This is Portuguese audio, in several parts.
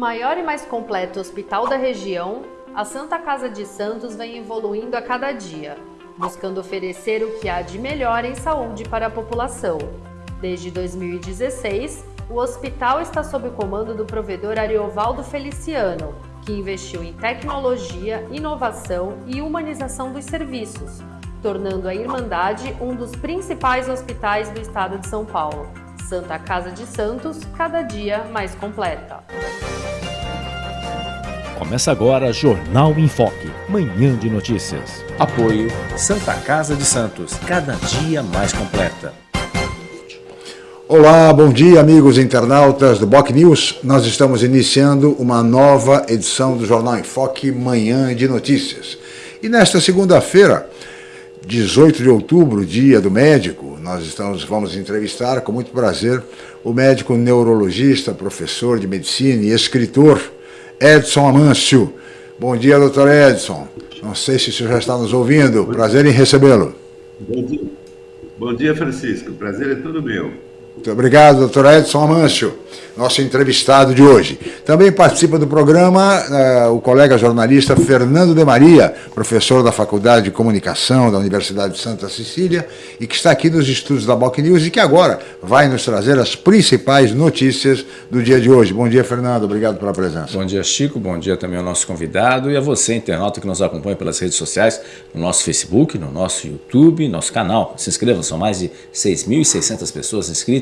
Maior e mais completo hospital da região, a Santa Casa de Santos vem evoluindo a cada dia, buscando oferecer o que há de melhor em saúde para a população. Desde 2016, o hospital está sob o comando do provedor Ariovaldo Feliciano, que investiu em tecnologia, inovação e humanização dos serviços, tornando a Irmandade um dos principais hospitais do estado de São Paulo. Santa Casa de Santos, cada dia mais completa. Começa agora Jornal em Foque, manhã de notícias. Apoio Santa Casa de Santos, cada dia mais completa. Olá, bom dia amigos internautas do Boc News. Nós estamos iniciando uma nova edição do Jornal em Foque, manhã de notícias. E nesta segunda-feira, 18 de outubro, dia do médico, nós estamos, vamos entrevistar com muito prazer o médico neurologista, professor de medicina e escritor Edson Amâncio. Bom dia, doutor Edson. Não sei se o senhor já está nos ouvindo. Prazer em recebê-lo. Bom dia. Bom dia, Francisco. Prazer é todo meu. Muito obrigado, doutor Edson Amâncio nosso entrevistado de hoje. Também participa do programa uh, o colega jornalista Fernando de Maria, professor da Faculdade de Comunicação da Universidade de Santa Cecília e que está aqui nos estúdios da Boc News e que agora vai nos trazer as principais notícias do dia de hoje. Bom dia, Fernando. Obrigado pela presença. Bom dia, Chico. Bom dia também ao nosso convidado e a você, internauta, que nos acompanha pelas redes sociais, no nosso Facebook, no nosso YouTube, nosso canal. Se inscrevam, são mais de 6.600 pessoas inscritas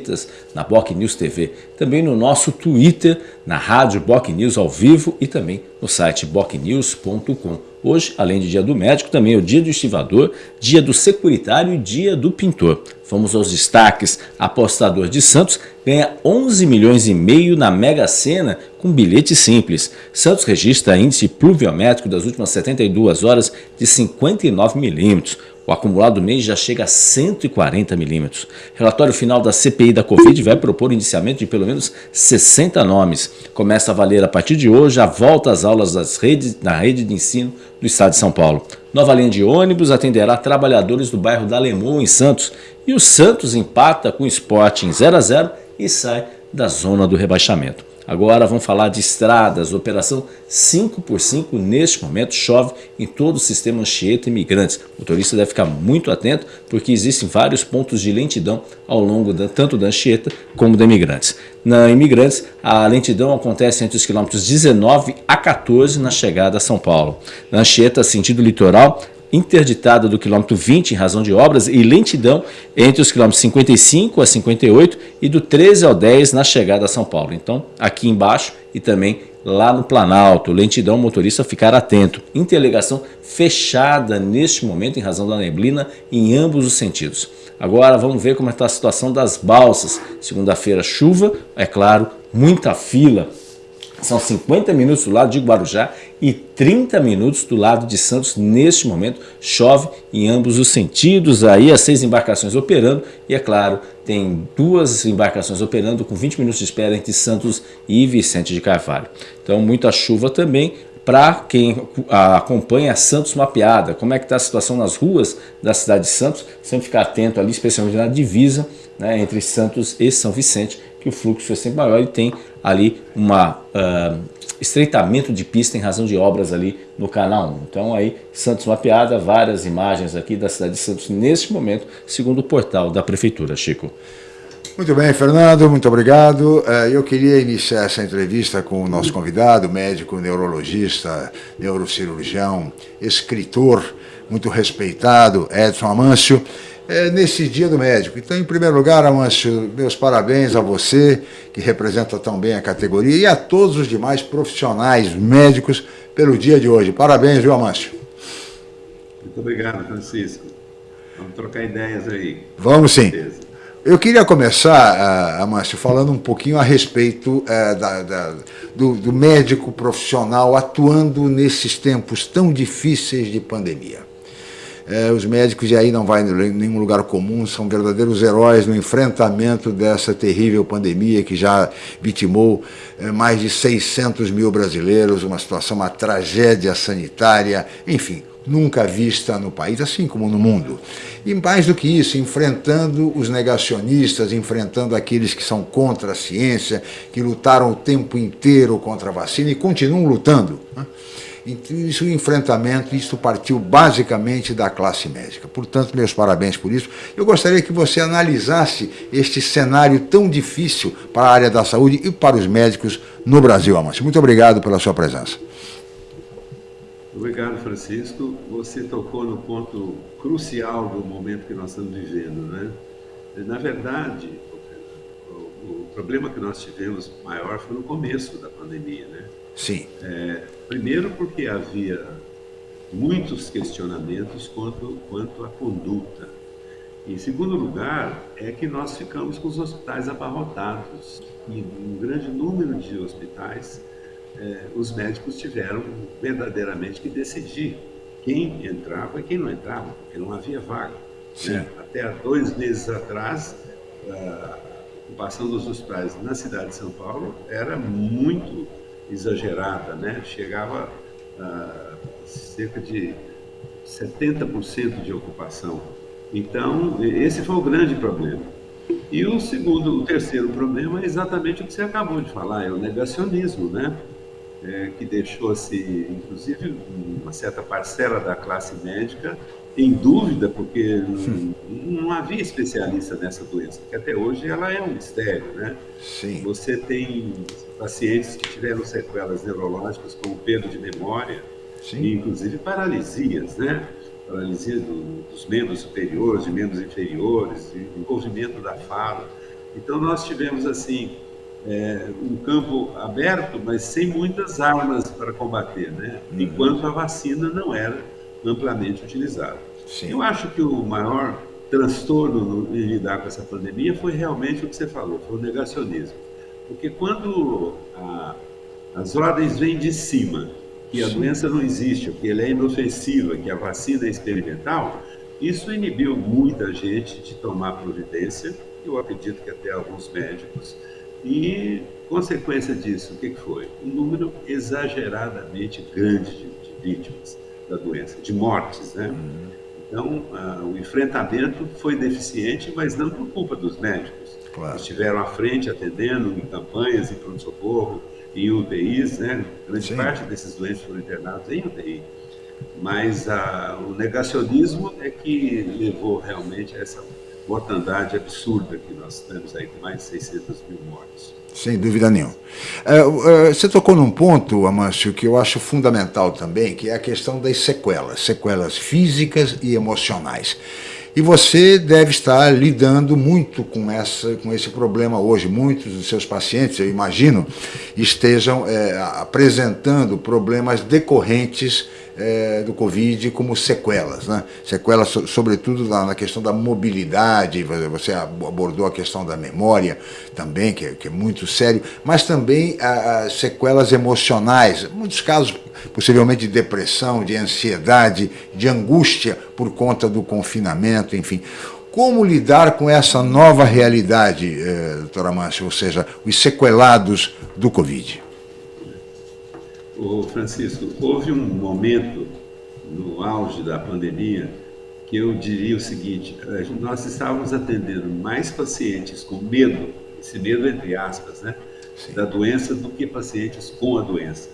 na Boc News TV. Também no nosso Twitter, na rádio Boc News ao vivo e também no site bocnews.com. Hoje, além de dia do médico, também é o dia do estivador, dia do securitário e dia do pintor. Vamos aos destaques. Apostador de Santos ganha 11 milhões e meio na Mega Sena com bilhete simples. Santos registra índice pluviométrico das últimas 72 horas de 59 milímetros. O acumulado do mês já chega a 140 milímetros. Relatório final da CPI da Covid vai propor indiciamento de pelo menos 60 nomes. Começa a valer a partir de hoje a volta às aulas das redes, na rede de ensino do estado de São Paulo. Nova linha de ônibus atenderá trabalhadores do bairro da Alemão, em Santos. E o Santos empata com o esporte em 0 a 0 e sai da zona do rebaixamento. Agora vamos falar de estradas, operação 5 por 5 neste momento chove em todo o sistema Anchieta Imigrantes. O motorista deve ficar muito atento porque existem vários pontos de lentidão ao longo da, tanto da Anchieta como da Imigrantes. Na Imigrantes, a lentidão acontece entre os quilômetros 19 a 14 na chegada a São Paulo. Na Anchieta, sentido litoral, interditada do quilômetro 20 em razão de obras e lentidão entre os quilômetros 55 a 58 e do 13 ao 10 na chegada a São Paulo. Então, aqui embaixo e também lá no Planalto, lentidão motorista ficar atento. Interligação fechada neste momento em razão da neblina em ambos os sentidos. Agora vamos ver como está a situação das balsas. Segunda-feira chuva, é claro, muita fila são 50 minutos do lado de Guarujá e 30 minutos do lado de Santos. Neste momento, chove em ambos os sentidos. Aí as seis embarcações operando e, é claro, tem duas embarcações operando com 20 minutos de espera entre Santos e Vicente de Carvalho. Então, muita chuva também para quem acompanha Santos Mapeada. Como é que está a situação nas ruas da cidade de Santos? Sempre ficar atento ali, especialmente na divisa né, entre Santos e São Vicente, que o fluxo é sempre maior e tem ali um uh, estreitamento de pista em razão de obras ali no Canal 1. Então aí, Santos mapeada, várias imagens aqui da cidade de Santos neste momento, segundo o portal da Prefeitura, Chico. Muito bem, Fernando, muito obrigado. Eh, eu queria iniciar essa entrevista com o nosso convidado, médico, neurologista, neurocirurgião, escritor, muito respeitado, Edson Amâncio é, nesse dia do médico. Então, em primeiro lugar, Amâncio, meus parabéns a você, que representa tão bem a categoria, e a todos os demais profissionais médicos pelo dia de hoje. Parabéns, viu, Amâncio? Muito obrigado, Francisco. Vamos trocar ideias aí. Vamos sim. Eu queria começar, uh, Amâncio, falando um pouquinho a respeito uh, da, da, do, do médico profissional atuando nesses tempos tão difíceis de pandemia. É, os médicos, e aí não vai em nenhum lugar comum, são verdadeiros heróis no enfrentamento dessa terrível pandemia que já vitimou é, mais de 600 mil brasileiros, uma situação, uma tragédia sanitária, enfim, nunca vista no país, assim como no mundo. E mais do que isso, enfrentando os negacionistas, enfrentando aqueles que são contra a ciência, que lutaram o tempo inteiro contra a vacina e continuam lutando. Né? Isso, o enfrentamento, isso partiu basicamente da classe médica. Portanto, meus parabéns por isso. Eu gostaria que você analisasse este cenário tão difícil para a área da saúde e para os médicos no Brasil, Amâncio. Muito obrigado pela sua presença. Obrigado, Francisco. Você tocou no ponto crucial do momento que nós estamos vivendo. Né? Na verdade, o problema que nós tivemos maior foi no começo da pandemia. Né? Sim. É, primeiro porque havia muitos questionamentos quanto, quanto à conduta. Em segundo lugar, é que nós ficamos com os hospitais abarrotados. E um grande número de hospitais, é, os médicos tiveram verdadeiramente que decidir quem entrava e quem não entrava, porque não havia vaga. Né? Até há dois meses atrás, a ocupação dos hospitais na cidade de São Paulo era muito exagerada, né? chegava a cerca de 70% de ocupação. Então, esse foi o grande problema. E o segundo, o terceiro problema é exatamente o que você acabou de falar, é o negacionismo, né? É, que deixou-se, inclusive, uma certa parcela da classe médica em dúvida, porque não, não, havia especialista nessa doença, que até hoje ela é um mistério, né? Sim. Você tem pacientes que tiveram sequelas neurológicas como perda de memória, Sim. e inclusive paralisias, né? Paralisia do, dos membros superiores e membros inferiores, envolvimento da fala. Então nós tivemos assim é, um campo aberto, mas sem muitas armas para combater, né? Uhum. Enquanto a vacina não era amplamente utilizada. Sim. Eu acho que o maior transtorno em lidar com essa pandemia foi realmente o que você falou, foi o negacionismo. Porque quando a, as ordens vêm de cima, que a doença não existe, que ela é inofensiva, que a vacina é experimental, isso inibiu muita gente de tomar providência, eu acredito que até alguns médicos, e consequência disso, o que foi? Um número exageradamente grande de, de vítimas da doença, de mortes, né? Uhum. Então, o enfrentamento foi deficiente, mas não por culpa dos médicos. Claro. Estiveram à frente atendendo em campanhas, em pronto-socorro, em UTIs, né? Grande Sim. parte desses doentes foram internados em UTI. Mas ah, o negacionismo é que levou realmente a essa mortandade absurda que nós temos aí, com mais de 600 mil mortes. Sem dúvida nenhuma. É, é, você tocou num ponto, Amâncio, que eu acho fundamental também, que é a questão das sequelas, sequelas físicas e emocionais. E você deve estar lidando muito com, essa, com esse problema hoje. Muitos dos seus pacientes, eu imagino, estejam é, apresentando problemas decorrentes é, do Covid como sequelas, né? Sequelas, sobretudo na, na, questão da mobilidade, você abordou a questão da memória também, que é, que é muito sério, mas também a, sequelas emocionais, em muitos casos, possivelmente de depressão, de ansiedade, de angústia por conta do confinamento, enfim. Como lidar com essa nova realidade, eh, doutora Márcia, ou seja, os sequelados do Covid? Ô Francisco, houve um momento no auge da pandemia que eu diria o seguinte, nós estávamos atendendo mais pacientes com medo, esse medo entre aspas, né, Sim. da doença do que pacientes com a doença.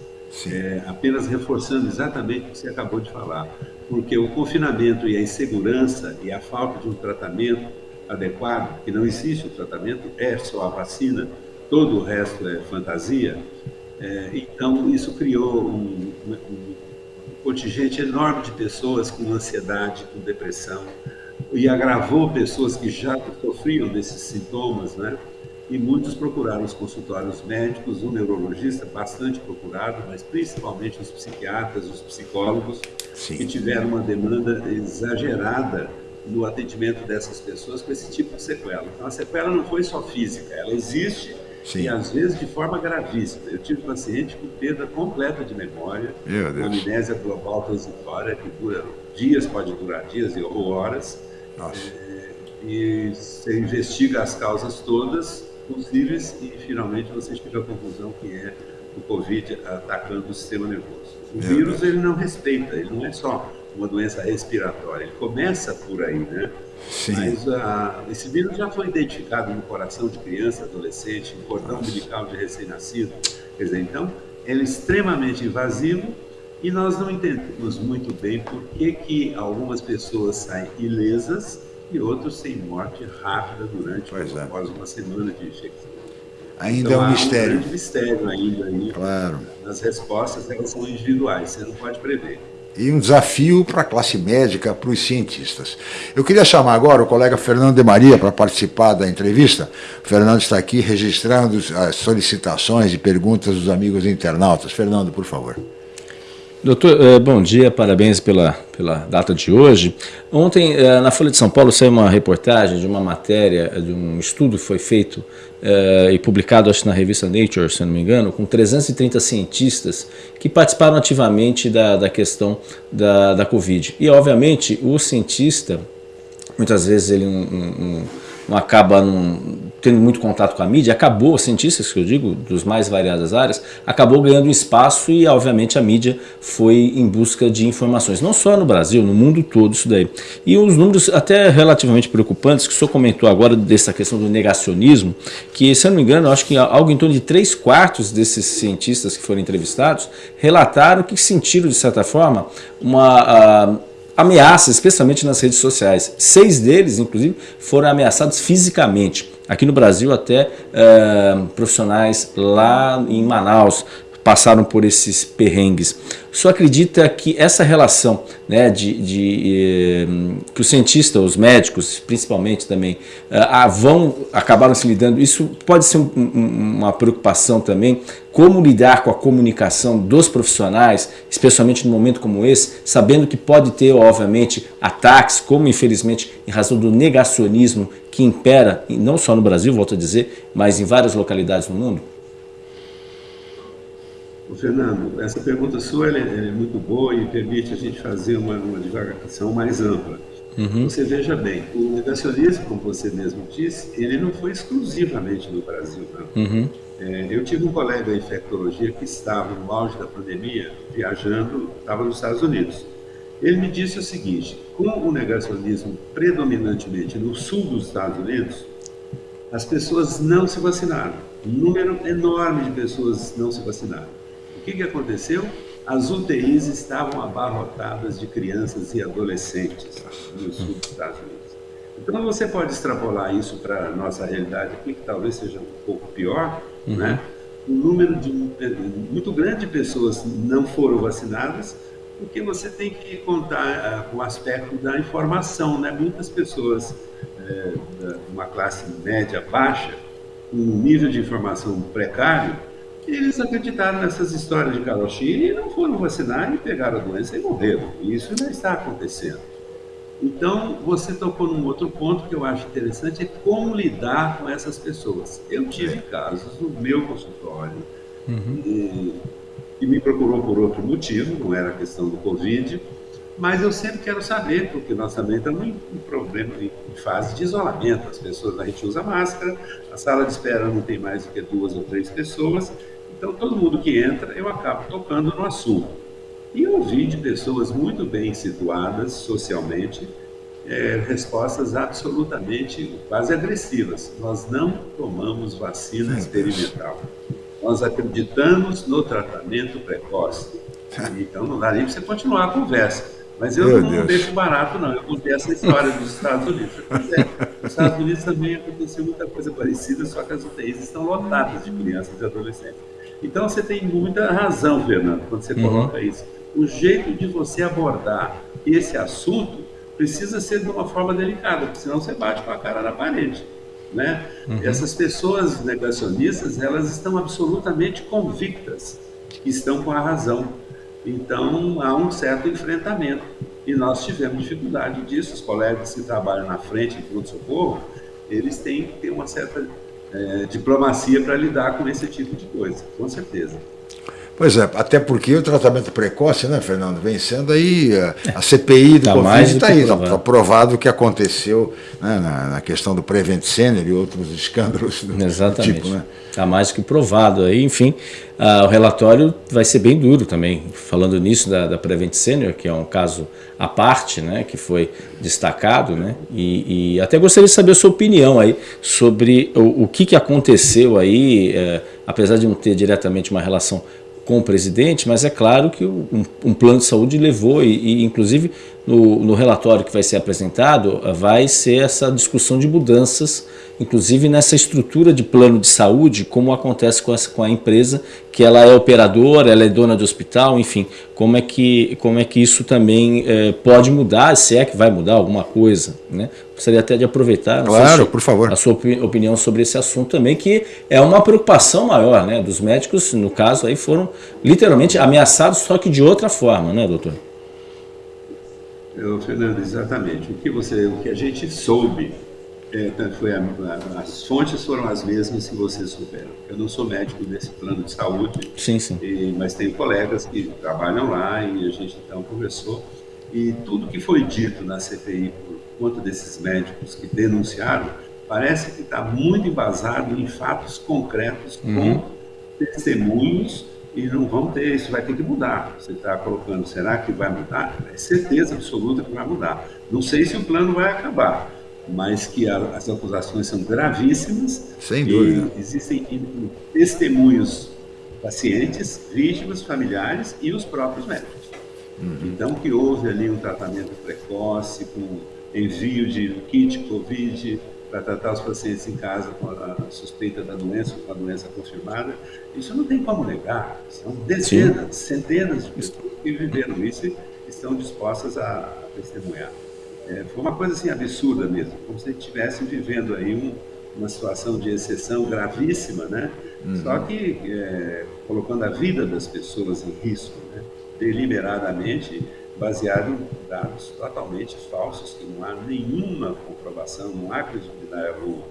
É, apenas reforçando exatamente o que você acabou de falar, porque o confinamento e a insegurança e a falta de um tratamento adequado, que não existe o tratamento, é só a vacina, todo o resto é fantasia, é, então, isso criou um, um, contingente enorme de pessoas com ansiedade, com depressão, e agravou pessoas que já sofriam desses sintomas, né? E muitos procuraram os consultórios médicos, o neurologista bastante procurado, mas principalmente os psiquiatras, os psicólogos, Sim. que tiveram uma demanda exagerada no atendimento dessas pessoas com esse tipo de sequela. Então, a sequela não foi só física, ela existe Sim. e às vezes de forma gravíssima. Eu tive paciente com perda completa de memória, com amnésia global transitória, que dura dias, pode durar dias ou horas. É, e você investiga as causas todas possíveis e finalmente você chega à conclusão que é o Covid atacando o sistema nervoso. O Meu vírus Deus. ele não respeita, ele não é só uma doença respiratória. Ele começa por aí, né? Sim. Mas uh, esse vírus já foi identificado no coração de criança, adolescente, no cordão umbilical de recém-nascido. Quer dizer, então, ele é extremamente invasivo e nós não entendemos muito bem por que, que algumas pessoas saem ilesas e outros têm morte rápida durante pois é. após uma semana de infecção. Ainda então, é um mistério. Um mistério ainda aí. Claro. As respostas elas são individuais, você não pode prever e um desafio para a classe médica, para os cientistas. Eu queria chamar agora o colega Fernando de Maria para participar da entrevista. O Fernando está aqui registrando as solicitações e perguntas dos amigos internautas. Fernando, por favor. Doutor, eh, bom dia, parabéns pela, pela data de hoje. Ontem, eh, na Folha de São Paulo, saiu uma reportagem de uma matéria, de um estudo que foi feito eh, e publicado, acho na revista Nature, se não me engano, com 330 cientistas que participaram ativamente da, da questão da, da Covid. E, obviamente, o cientista, muitas vezes ele um, não acaba num, tendo muito contato com a mídia, acabou, cientistas que eu digo, dos mais variadas áreas, acabou ganhando espaço e obviamente a mídia foi em busca de informações, não só no Brasil, no mundo todo isso daí. E os números até relativamente preocupantes, que o senhor comentou agora dessa questão do negacionismo, que se eu não me engano, acho que algo em torno de 3 quartos desses cientistas que foram entrevistados relataram que sentiram de certa forma uma... Uh, ameaças, especialmente nas redes sociais. Seis deles, inclusive, foram ameaçados fisicamente. Aqui no Brasil, até uh, profissionais lá em Manaus passaram por esses perrengues. Só acredita que essa relação né, de, de eh, que os cientistas, os médicos, principalmente também, uh, vão acabaram se lidando, isso pode ser um, um, uma preocupação também, como lidar com a comunicação dos profissionais, especialmente num momento como esse, sabendo que pode ter, obviamente, ataques, como infelizmente em razão do negacionismo que impera, não só no Brasil, volto a dizer, mas em várias localidades no mundo? Fernando, essa pergunta sua é, é, muito boa e permite a gente fazer uma, uma divagação mais ampla. Uhum. Você veja bem, o negacionismo, como você mesmo disse, ele não foi exclusivamente no Brasil. Uhum. É, eu tive um colega em infectologia que estava no auge da pandemia, viajando, estava nos Estados Unidos. Ele me disse o seguinte, com o negacionismo predominantemente no sul dos Estados Unidos, as pessoas não se vacinaram. Um número enorme de pessoas não se vacinaram. O que, que aconteceu? As UTIs estavam abarrotadas de crianças e adolescentes no sul dos Estados Unidos. Então você pode extrapolar isso para a nossa realidade aqui, que talvez seja um pouco pior, uhum. né? Um número de, muito grande de pessoas não foram vacinadas, porque você tem que contar com o aspecto da informação, né? Muitas pessoas é, uma classe média baixa, com um nível de informação precário, eles acreditaram nessas histórias de carochinha e não foram vacinar e pegaram a doença e morreram. E isso já está acontecendo. Então, você tocou num outro ponto que eu acho interessante, é como lidar com essas pessoas. Eu tive casos no meu consultório, uhum. E, que me procurou por outro motivo, não era a questão do Covid, mas eu sempre quero saber, porque nós também estamos em, em problema, em, fase de isolamento, as pessoas, a gente usa máscara, a sala de espera não tem mais do que duas ou três pessoas, então todo mundo que entra, eu acabo tocando no assunto. E ouvi de pessoas muito bem situadas socialmente é, respostas absolutamente quase agressivas. Nós não tomamos vacina experimental. Nós acreditamos no tratamento precoce. Então não dá nem para você continuar a conversa. Mas eu Meu não Deus. deixo barato, não. Eu contei essa história dos Estados Unidos. É, nos Estados Unidos também aconteceu muita coisa parecida, só que as UTIs estão lotadas de crianças e adolescentes. Então você tem muita razão, Fernando, quando você uhum. coloca isso o jeito de você abordar esse assunto precisa ser de uma forma delicada, porque senão você bate com a cara na parede. Né? Uhum. Essas pessoas negacionistas, elas estão absolutamente convictas que estão com a razão. Então, há um certo enfrentamento. E nós tivemos dificuldade disso. Os colegas que trabalham na frente em pronto-socorro, eles têm que ter uma certa é, diplomacia para lidar com esse tipo de coisa, com certeza. Pois é, até porque o tratamento precoce, né, Fernando, vem sendo aí a, CPI do tá Covid está aí, está tá provado o que aconteceu né, na, na, questão do Prevent Senior e outros escândalos do, Exatamente. do tipo. Né? Está mais que provado aí, enfim, uh, o relatório vai ser bem duro também, falando nisso da, da Prevent Senior, que é um caso à parte, né, que foi destacado, né, e, e até gostaria de saber a sua opinião aí sobre o, o que, que aconteceu aí, eh, apesar de não ter diretamente uma relação com o presidente, mas é claro que um, um plano de saúde levou, e, e inclusive no, no, relatório que vai ser apresentado, vai ser essa discussão de mudanças, inclusive nessa estrutura de plano de saúde, como acontece com, essa, com a empresa, que ela é operadora, ela é dona de hospital, enfim, como é que, como é que isso também é, pode mudar, se é que vai mudar alguma coisa. Né? Gostaria até de aproveitar claro, por favor. a sua opinião sobre esse assunto também, que é uma preocupação maior né, dos médicos, no caso, aí foram literalmente ameaçados, só que de outra forma, né, doutor? Eu, Fernando, exatamente. O que, você, o que a gente soube, é, foi a, a, as fontes foram as mesmas que vocês souberam. Eu não sou médico desse plano de saúde, sim, sim. E, mas tenho colegas que trabalham lá e a gente então conversou. E tudo que foi dito na CPI por conta desses médicos que denunciaram, parece que está muito embasado em fatos concretos, uhum. com testemunhos e não vão ter, isso vai ter que mudar. Você está colocando, será que vai mudar? É certeza absoluta que vai mudar. Não sei se o plano vai acabar, mas que a, as acusações são gravíssimas. Sem dúvida. existem testemunhos pacientes, vítimas, familiares e os próprios médicos. Uhum. Então, que houve ali um tratamento precoce, com envio de kit COVID, para tratar os pacientes em casa com a suspeita da doença, com a doença confirmada, isso não tem como negar. São dezenas, Sim. centenas de pessoas que viveram isso e estão dispostas a testemunhar. É, foi uma coisa assim absurda mesmo, como se estivessem vivendo aí um, uma situação de exceção gravíssima, né? Uhum. Só que é, colocando a vida das pessoas em risco, né? deliberadamente baseado em dados totalmente falsos, que não há nenhuma comprovação, não há credibilidade alguma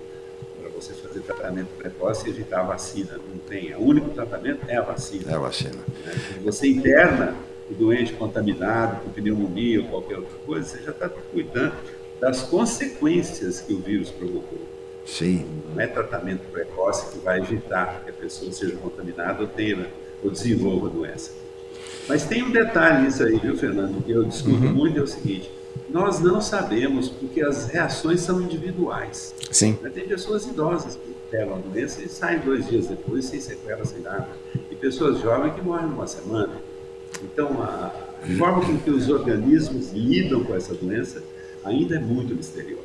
para você fazer tratamento precoce e evitar a vacina. Não tem. O único tratamento é a vacina. É a vacina. Né? Você interna o doente contaminado com pneumonia ou qualquer outra coisa, você já está cuidando das consequências que o vírus provocou. Sim. Não é tratamento precoce que vai evitar que a pessoa seja contaminada ou tenha ou desenvolva a doença. Mas tem um detalhe nisso aí, viu, Fernando, que eu discuto uhum. muito, é o seguinte, nós não sabemos porque as reações são individuais. Sim. Tem pessoas idosas que pegam a doença e saem dois dias depois sem sequela, sem nada. E pessoas jovens que morrem numa semana. Então, a forma com que os organismos lidam com essa doença ainda é muito misteriosa.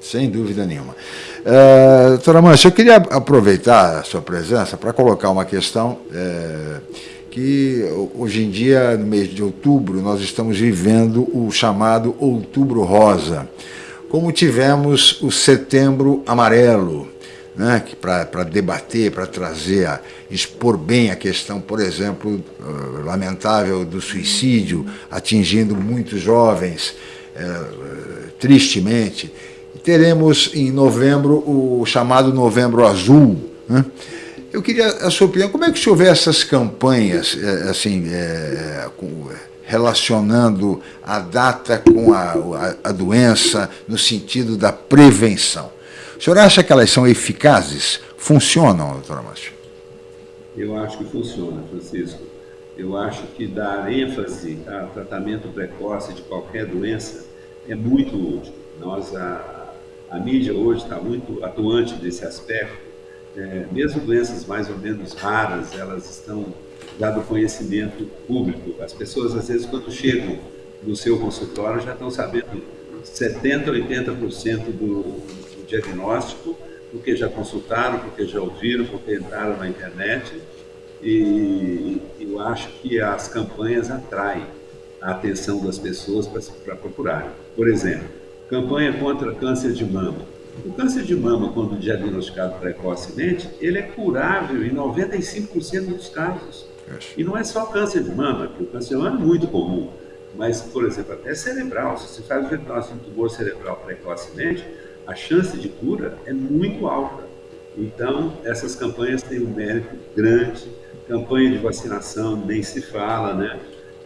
Sem dúvida nenhuma. Uh, doutora Mancha, eu queria aproveitar a sua presença para colocar uma questão... Uh, que hoje em dia, no mês de outubro, nós estamos vivendo o chamado Outubro Rosa, como tivemos o Setembro Amarelo, né, para debater, para trazer, a, expor bem a questão, por exemplo, uh, lamentável do suicídio, atingindo muitos jovens, uh, tristemente. Teremos em novembro o chamado Novembro Azul, né, eu queria a sua opinião, como é que se houver essas campanhas, é, assim, é, com, relacionando a data com a, a, a, doença no sentido da prevenção? O senhor acha que elas são eficazes? Funcionam, doutora Márcia? Eu acho que funciona, Francisco. Eu acho que dar ênfase ao tratamento precoce de qualquer doença é muito útil. Nós, a, a mídia hoje está muito atuante desse aspecto é, mesmo doenças mais ou menos raras, elas estão dado conhecimento público. As pessoas, às vezes, quando chegam no seu consultório, já estão sabendo 70%, 80% do, do diagnóstico, porque já consultaram, porque já ouviram, porque entraram na internet. E eu acho que as campanhas atraem a atenção das pessoas para procurarem. Por exemplo, campanha contra câncer de mama o câncer de mama, quando diagnosticado precocemente, ele é curável em 95% dos casos. E não é só câncer de mama, porque o câncer de mama é muito comum. Mas, por exemplo, até cerebral, se você faz o diagnóstico de tumor cerebral precocemente, a chance de cura é muito alta. Então, essas campanhas têm um mérito grande campanha de vacinação nem se fala, né?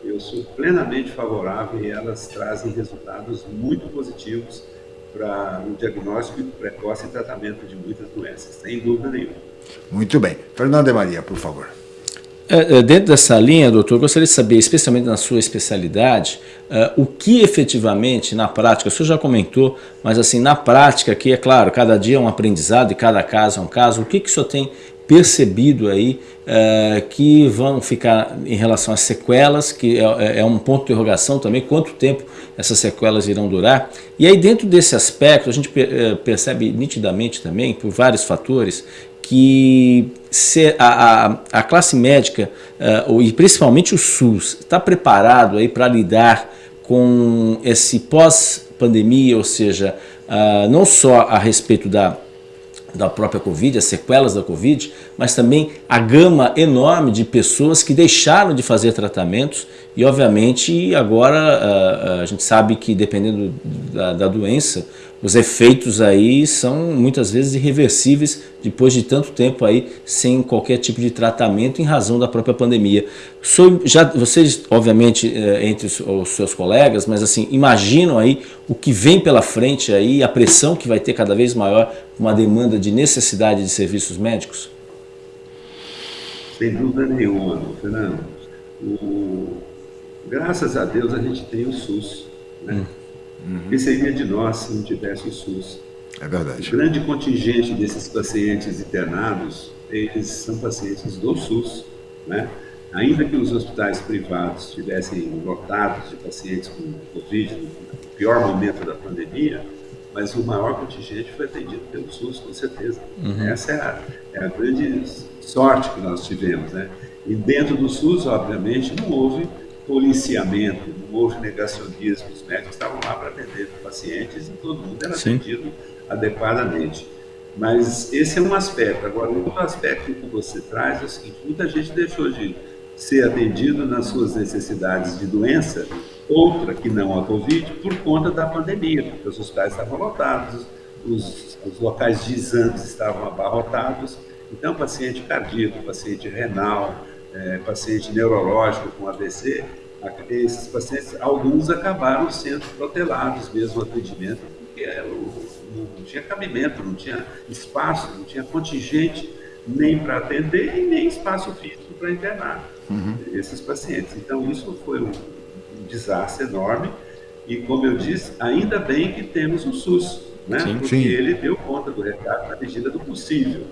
Eu sou plenamente favorável e elas trazem resultados muito positivos para o diagnóstico precoce e tratamento de muitas doenças, sem dúvida nenhuma. Muito bem. Fernanda Maria, por favor. É, é, dentro dessa linha, doutor, gostaria de saber, especialmente na sua especialidade, uh, o que efetivamente, na prática, o senhor já comentou, mas assim, na prática, que é claro, cada dia é um aprendizado e cada caso é um caso, o que, que o senhor tem percebido aí uh, que vão ficar em relação às sequelas, que é, é, é, um ponto de interrogação também, quanto tempo essas sequelas irão durar. E aí dentro desse aspecto a gente percebe nitidamente também, por vários fatores, que a, a, a classe médica uh, e principalmente o SUS está preparado aí para lidar com esse pós-pandemia, ou seja, uh, não só a respeito da da própria Covid, as sequelas da Covid, mas também a gama enorme de pessoas que deixaram de fazer tratamentos e, obviamente, agora a, a gente sabe que, dependendo da, da, doença, os efeitos aí são muitas vezes irreversíveis depois de tanto tempo aí sem qualquer tipo de tratamento em razão da própria pandemia. So, já, vocês, obviamente, é, entre os, os, seus colegas, mas assim, imaginam aí o que vem pela frente aí, a pressão que vai ter cada vez maior, uma demanda de necessidade de serviços médicos? Sem dúvida nenhuma, Fernando. O, graças a Deus a gente tem o SUS, né? Hum Uhum. Seria de nós se não tivesse o SUS? É verdade. O grande contingente desses pacientes internados, eles são pacientes do SUS, né? Ainda que os hospitais privados estivessem lotados de pacientes com Covid, no pior momento da pandemia, mas o maior contingente foi atendido pelo SUS, com certeza. Uhum. Essa é a, é a, grande sorte que nós tivemos, né? E dentro do SUS, obviamente, não houve policiamento, não houve negacionismo, os médicos estavam lá para atender pacientes e todo mundo era Sim. atendido adequadamente. Mas esse é um aspecto. Agora, outro aspecto que você traz é o seguinte, muita gente deixou de ser atendido nas suas necessidades de doença, outra que não a Covid, por conta da pandemia, porque os hospitais estavam lotados, os, os locais de exames estavam abarrotados, então paciente cardíaco, paciente renal, é, paciente neurológico com AVC, esses pacientes, alguns acabaram sendo protelados mesmo o atendimento, porque não tinha cabimento, não tinha espaço, não tinha contingente nem para atender e nem espaço físico para internar uhum. esses pacientes. Então, isso foi um, um, desastre enorme e, como eu disse, ainda bem que temos o SUS, né? Sim, porque sim. ele deu conta do recado na medida do possível.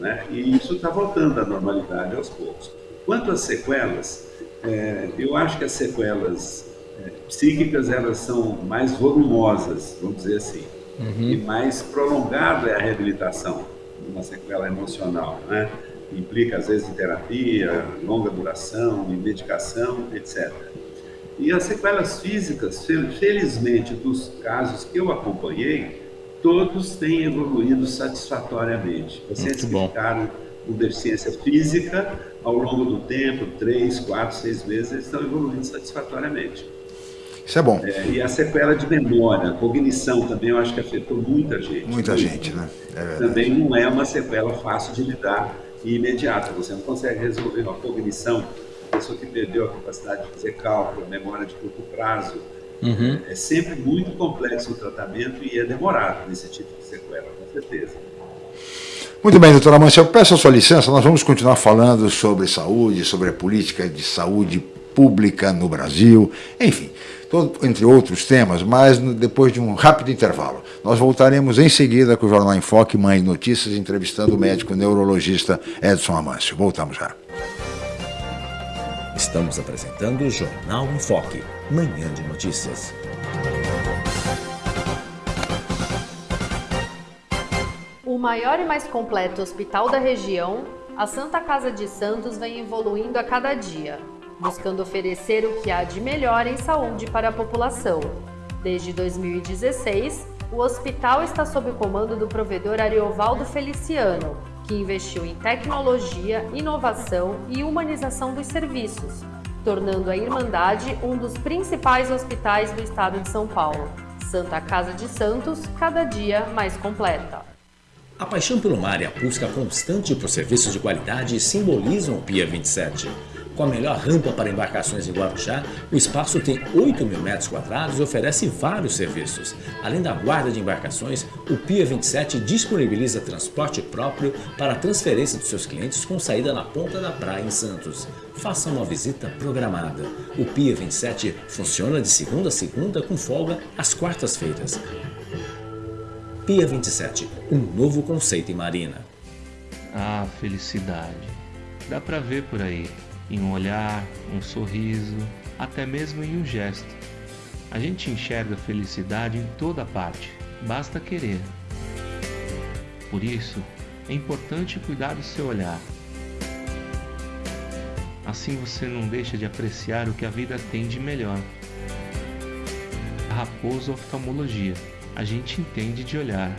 Né? E isso está voltando à normalidade aos poucos. Quanto às sequelas, é, eu acho que as sequelas é, psíquicas elas são mais volumosas, vamos dizer assim, uhum. e mais prolongada é a reabilitação uma sequela emocional, né? Implica às vezes em terapia, longa duração, em medicação, etc. E as sequelas físicas, felizmente, dos casos que eu acompanhei, todos têm evoluído satisfatoriamente. Pacientes que ficaram com deficiência física, ao longo do tempo, três, quatro, seis meses, eles estão evoluindo satisfatoriamente. Isso é bom. É, e a sequela de memória, cognição também, eu acho que afetou muita gente. Muita gente, né? É também não é uma sequela fácil de lidar e imediata. Você não consegue resolver uma cognição, a pessoa que perdeu a capacidade de fazer cálculo, memória de curto prazo. Uhum. É sempre muito complexo o tratamento e é demorado nesse tipo de sequela, com certeza. Muito bem, doutora Mancia, eu peço a sua licença, nós vamos continuar falando sobre saúde, sobre a política de saúde pública no Brasil, enfim, todo, entre outros temas, mas depois de um rápido intervalo. Nós voltaremos em seguida com o Jornal em Foque, Mãe Notícias, entrevistando o médico neurologista Edson Amâncio. Voltamos já. Estamos apresentando o Jornal em Foque, Manhã de Notícias. Maior e mais completo hospital da região, a Santa Casa de Santos vem evoluindo a cada dia, buscando oferecer o que há de melhor em saúde para a população. Desde 2016, o hospital está sob o comando do provedor Ariovaldo Feliciano, que investiu em tecnologia, inovação e humanização dos serviços, tornando a Irmandade um dos principais hospitais do estado de São Paulo. Santa Casa de Santos, cada dia mais completa. A paixão pelo mar e a busca constante por serviços de qualidade simbolizam o Pia 27. Com a melhor rampa para embarcações em Guarujá, o espaço tem 8 mil metros quadrados e oferece vários serviços. Além da guarda de embarcações, o Pia 27 disponibiliza transporte próprio para a transferência dos seus clientes com saída na ponta da praia em Santos. Faça uma visita programada. O Pia 27 funciona de segunda a segunda com folga às quartas-feiras. Pia 27, um novo conceito em marina. Ah, felicidade. Dá pra ver por aí em um olhar, um sorriso, até mesmo em um gesto. A gente enxerga felicidade em toda parte, basta querer. Por isso, é importante cuidar do seu olhar. Assim você não deixa de apreciar o que a vida tem de melhor. Raposo Oftalmologia, a gente entende de olhar.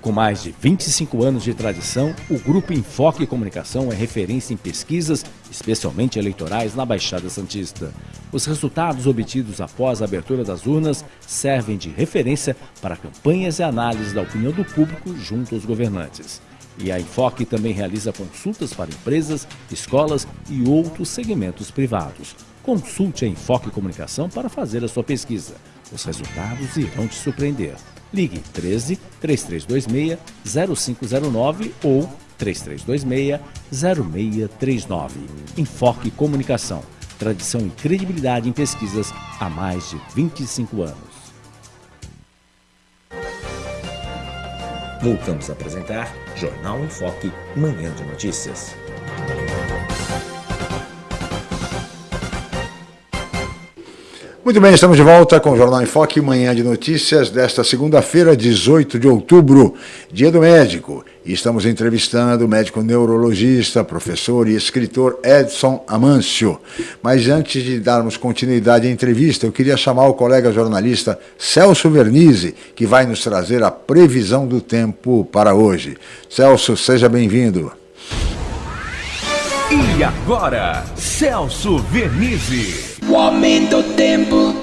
Com mais de 25 anos de tradição, o Grupo Enfoque Comunicação é referência em pesquisas, especialmente eleitorais, na Baixada Santista. Os resultados obtidos após a abertura das urnas servem de referência para campanhas e análises da opinião do público junto aos governantes. E a Enfoque também realiza consultas para empresas, escolas e outros segmentos privados. Consulte a Enfoque Comunicação para fazer a sua pesquisa. Os resultados irão te surpreender. Ligue 13 3326 0509 ou 3326 0639. Enfoque Comunicação. Tradição e credibilidade em pesquisas há mais de 25 anos. Voltamos a apresentar Jornal em Foque, Manhã de Notícias. Muito bem, estamos de volta com o Jornal em Foque, manhã de notícias desta segunda-feira, 18 de outubro, dia do médico. E estamos entrevistando o médico neurologista, professor e escritor Edson Amâncio. Mas antes de darmos continuidade à entrevista, eu queria chamar o colega jornalista Celso Vernizzi, que vai nos trazer a previsão do tempo para hoje. Celso, seja bem-vindo. E agora, Celso Vernizzi. O aumento tempo.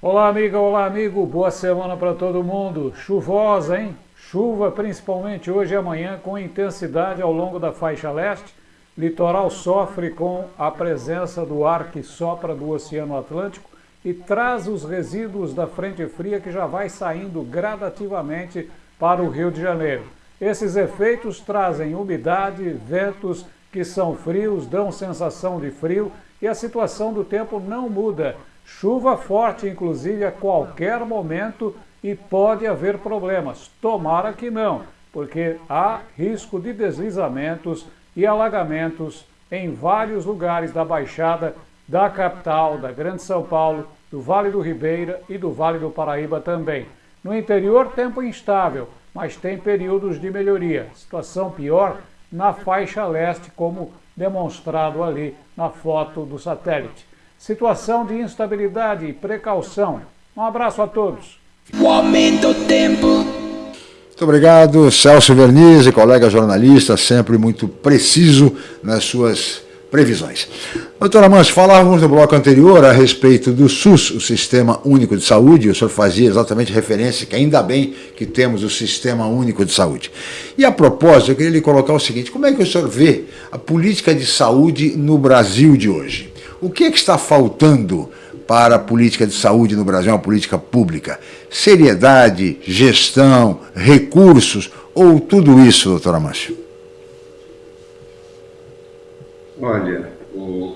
Olá, amiga, olá, amigo. Boa semana para todo mundo. Chuvosa, hein? Chuva principalmente hoje e amanhã com intensidade ao longo da faixa leste. Litoral sofre com a presença do ar que sopra do Oceano Atlântico e traz os resíduos da frente fria que já vai saindo gradativamente para o Rio de Janeiro. Esses efeitos trazem umidade, ventos que são frios, dão sensação de frio e a situação do tempo não muda. Chuva forte, inclusive, a qualquer momento e pode haver problemas. Tomara que não, porque há risco de deslizamentos e alagamentos em vários lugares da Baixada, da capital, da Grande São Paulo, do Vale do Ribeira e do Vale do Paraíba também. No interior, tempo instável mas tem períodos de melhoria. Situação pior na faixa leste, como demonstrado ali na foto do satélite. Situação de instabilidade e precaução. Um abraço a todos. O aumento do tempo. Muito obrigado, Celso Vernizzi, colega jornalista, sempre muito preciso nas suas previsões. Doutora Manso, falávamos no bloco anterior a respeito do SUS, o Sistema Único de Saúde, o senhor fazia exatamente referência que ainda bem que temos o Sistema Único de Saúde. E a propósito, eu queria lhe colocar o seguinte, como é que o senhor vê a política de saúde no Brasil de hoje? O que é que está faltando para a política de saúde no Brasil, uma política pública? Seriedade, gestão, recursos ou tudo isso, doutora Márcio? Olha, o...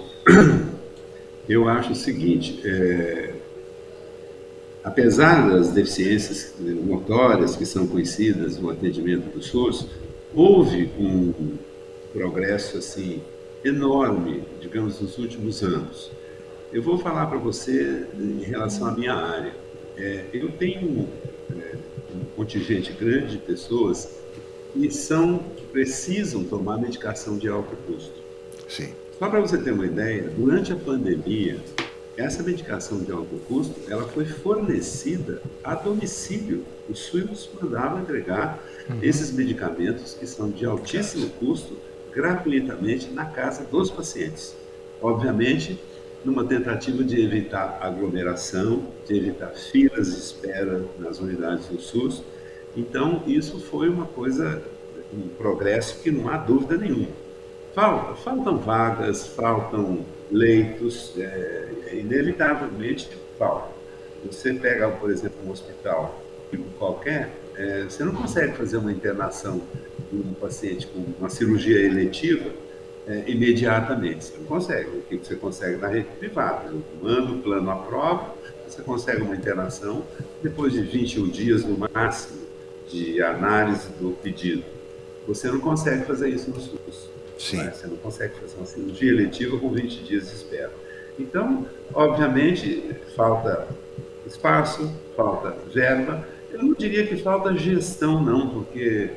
eu acho o seguinte, é... apesar das deficiências notórias que são conhecidas no atendimento do SUS, houve um progresso assim enorme, digamos, nos últimos anos. Eu vou falar para você em relação à minha área. É, eu tenho é, um contingente grande de pessoas que são que precisam tomar medicação de alto custo. Sim. Só para você ter uma ideia, durante a pandemia, essa medicação de alto custo, ela foi fornecida a domicílio. O SUS mandava entregar uhum. esses medicamentos que são de altíssimo custo gratuitamente na casa dos pacientes. Obviamente, numa tentativa de evitar aglomeração, de evitar filas de espera nas unidades do SUS. Então, isso foi uma coisa, um progresso que não há dúvida nenhuma. Falta, faltam vagas, faltam leitos, é, inevitavelmente falta. Você pega, por exemplo, um hospital tipo qualquer, é, você não consegue fazer uma internação de um paciente com uma cirurgia eletiva é, imediatamente. Você não consegue. O que você consegue na rede privada? Manda o plano à prova, você consegue uma internação depois de 21 dias no máximo de análise do pedido. Você não consegue fazer isso no SUS. Sim. Né? Você não consegue fazer uma cirurgia eletiva com 20 dias de espera. Então, obviamente, falta espaço, falta verba. Eu não diria que falta gestão, não, porque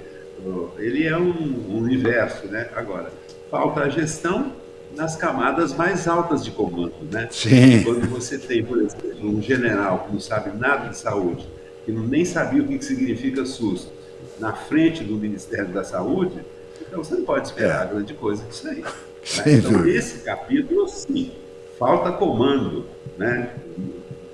ele é um universo, né? Agora, falta a gestão nas camadas mais altas de comando, né? Sim. Quando você tem, por exemplo, um general que não sabe nada de saúde, que não, nem sabia o que, que significa SUS, na frente do Ministério da Saúde, então você não pode esperar é. grande coisa disso aí. Né? Então, esse capítulo, sim, falta comando, né?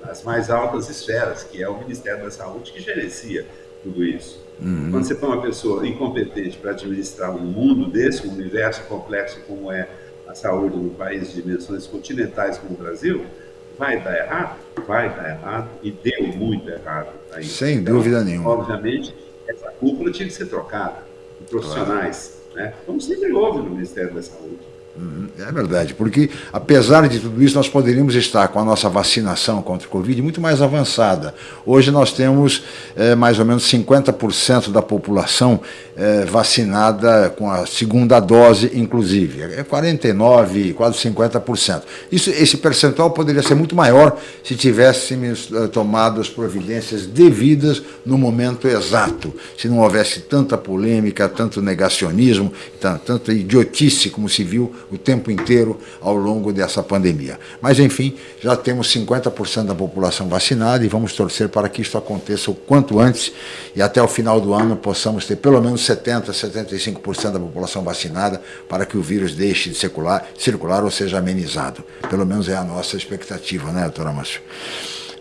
As mais altas esferas, que é o Ministério da Saúde que gerencia tudo isso. Uhum. Quando você põe uma pessoa incompetente para administrar um mundo desse, um universo complexo como é a saúde num país de dimensões continentais como o Brasil, vai dar errado? Vai dar errado e deu muito errado. Aí. Sem então, dúvida nenhuma. Obviamente, essa cúpula tinha que ser trocada profissionais, claro. né? como sempre houve no Ministério da Saúde. É verdade, porque apesar de tudo isso, nós poderíamos estar com a nossa vacinação contra o Covid muito mais avançada. Hoje nós temos é, mais ou menos 50% da população é, vacinada com a segunda dose, inclusive. É 49%, quase 50%. Isso, esse percentual poderia ser muito maior se tivéssemos é, tomado as providências devidas no momento exato, se não houvesse tanta polêmica, tanto negacionismo, tanta idiotice como se viu o tempo inteiro ao longo dessa pandemia. Mas, enfim, já temos 50% da população vacinada e vamos torcer para que isso aconteça o quanto antes e até o final do ano possamos ter pelo menos 70%, 75% da população vacinada para que o vírus deixe de circular, circular ou seja amenizado. Pelo menos é a nossa expectativa, né, doutora Márcio?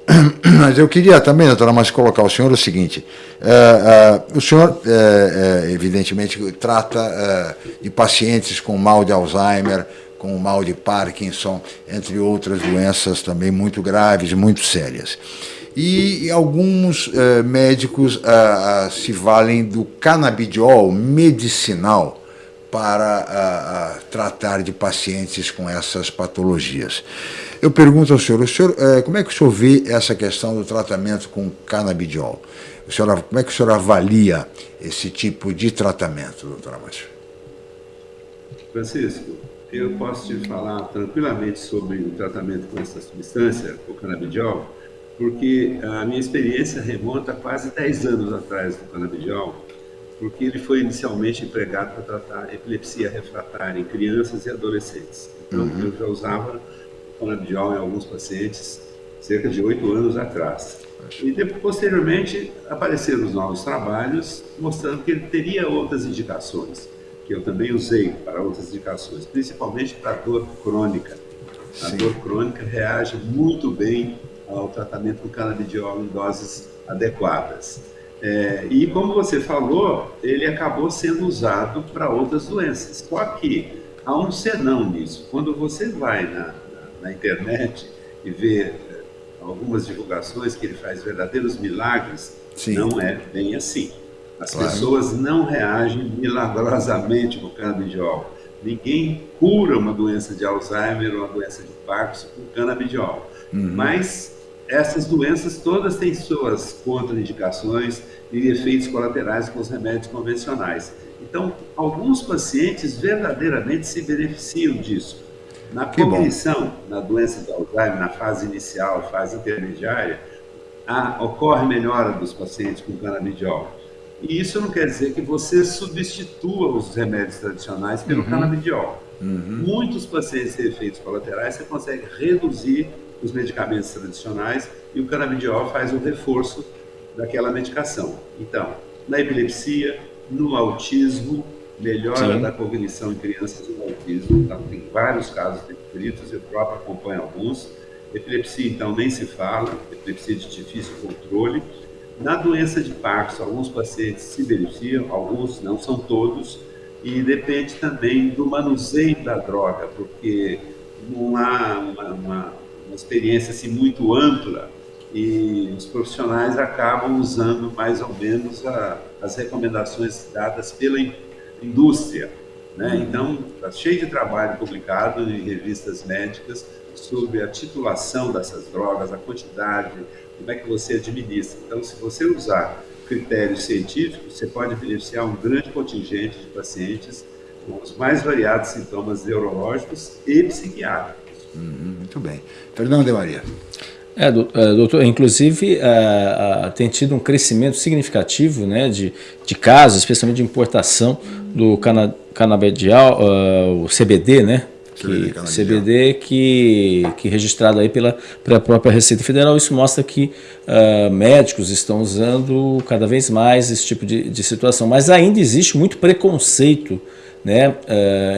Mas eu queria também, doutora Márcio, colocar o senhor o seguinte, uh, uh, o senhor, uh, evidentemente, trata de pacientes com mal de Alzheimer, com mal de Parkinson, entre outras doenças também muito graves, muito sérias. E, e alguns médicos se valem do canabidiol medicinal para tratar de pacientes com essas patologias. Eu pergunto ao senhor, senhor é, como é que o senhor vê essa questão do tratamento com canabidiol? O senhor, como é que o senhor avalia esse tipo de tratamento, doutora Márcia? Francisco, eu posso te falar tranquilamente sobre o tratamento com essa substância, o canabidiol, porque a minha experiência remonta a quase 10 anos atrás do canabidiol, porque ele foi inicialmente empregado para tratar epilepsia refratária em crianças e adolescentes. Então, uhum. eu já usava canabidiol em alguns pacientes cerca de oito anos atrás. E depois, posteriormente apareceram os novos trabalhos mostrando que ele teria outras indicações, que eu também usei para outras indicações, principalmente para dor crônica. A Sim. dor crônica reage muito bem ao tratamento com canabidiol em doses adequadas. É, e como você falou, ele acabou sendo usado para outras doenças. Só que há um senão nisso. Quando você vai na, na internet e ver eh, algumas divulgações que ele faz verdadeiros milagres, Sim. não é bem assim. As claro. pessoas não reagem milagrosamente com canabidiol. Ninguém cura uma doença de Alzheimer ou uma doença de Parkinson com canabidiol. Uhum. Mas essas doenças todas têm suas contraindicações e efeitos colaterais com os remédios convencionais. Então, alguns pacientes verdadeiramente se beneficiam disso. Na cognição, na doença de Alzheimer, na fase inicial, fase intermediária, a, ocorre melhora dos pacientes com canabidiol. E isso não quer dizer que você substitua os remédios tradicionais pelo uhum. canabidiol. Uhum. Muitos pacientes têm efeitos colaterais, você consegue reduzir os medicamentos tradicionais e o canabidiol faz o reforço daquela medicação. Então, na epilepsia, no autismo, melhora Sim. da cognição em crianças com autismo. Então, tem vários casos descritos, eu próprio acompanho alguns. Epilepsia, então, nem se fala, epilepsia de difícil controle. Na doença de Parkinson, alguns pacientes se beneficiam, alguns não são todos, e depende também do manuseio da droga, porque não há uma, uma, uma experiência assim, muito ampla e os profissionais acabam usando mais ou menos a, as recomendações dadas pela indústria. Né? Então, está cheio de trabalho publicado em revistas médicas sobre a titulação dessas drogas, a quantidade, como é que você administra. Então, se você usar critérios científicos, você pode beneficiar um grande contingente de pacientes com os mais variados sintomas neurológicos e psiquiátricos. Uhum, muito bem. Fernando de Maria. É, é, doutor, inclusive é, tem tido um crescimento significativo né, de, de casos, especialmente de importação do cana, canabidiol, uh, o CBD, né? Que, CBD que, que registrado aí pela, pela própria Receita Federal, isso mostra que médicos estão usando cada vez mais esse tipo de, de situação, mas ainda existe muito preconceito né,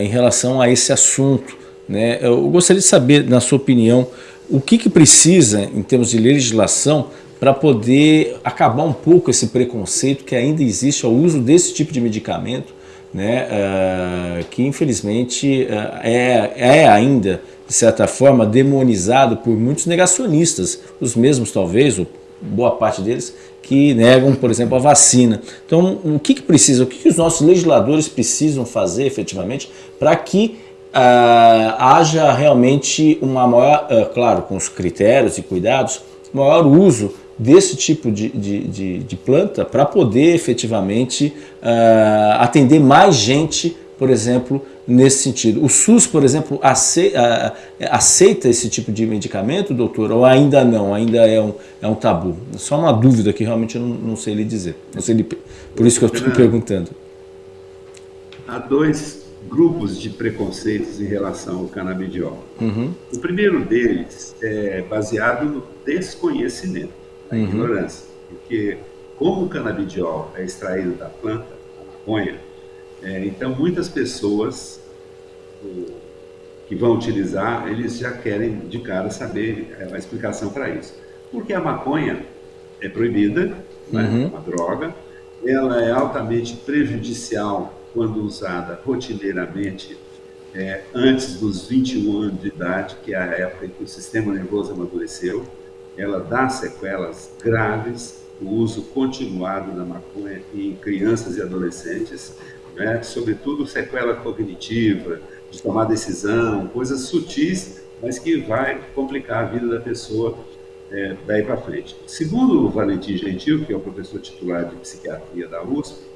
em relação a esse assunto. Né? Eu gostaria de saber, na sua opinião, o que, que precisa, em termos de legislação, para poder acabar um pouco esse preconceito que ainda existe ao uso desse tipo de medicamento, né, uh, que infelizmente uh, é, é ainda, de certa forma, demonizado por muitos negacionistas, os mesmos talvez, ou boa parte deles, que negam, por exemplo, a vacina. Então, o que, que precisa, o que, que os nossos legisladores precisam fazer efetivamente para que uh, haja realmente uma maior, uh, claro, com os critérios e cuidados, maior uso desse tipo de, de, de, de planta para poder efetivamente uh, atender mais gente, por exemplo, nesse sentido. O SUS, por exemplo, aceita, aceita, esse tipo de medicamento, doutor, ou ainda não? Ainda é um, é um tabu? Só uma dúvida que realmente eu não, não sei lhe dizer. Não sei lhe, por isso que eu estou perguntando. Há dois grupos de preconceitos em relação ao canabidiol. Uhum. O primeiro deles é baseado no desconhecimento, na uhum. ignorância, porque como o canabidiol é extraído da planta, da maconha, é, então muitas pessoas o, que vão utilizar, eles já querem de cara saber é, a explicação para isso. Porque a maconha é proibida, né, uhum. é uma droga, ela é altamente prejudicial quando usada rotineiramente é, antes dos 21 anos de idade, que é a época em que o sistema nervoso amadureceu, ela dá sequelas graves, o uso continuado da maconha em crianças e adolescentes, né, sobretudo sequela cognitiva, de tomar decisão, coisas sutis, mas que vai complicar a vida da pessoa é, daí para frente. Segundo o Valentim Gentil, que é o professor titular de psiquiatria da USP,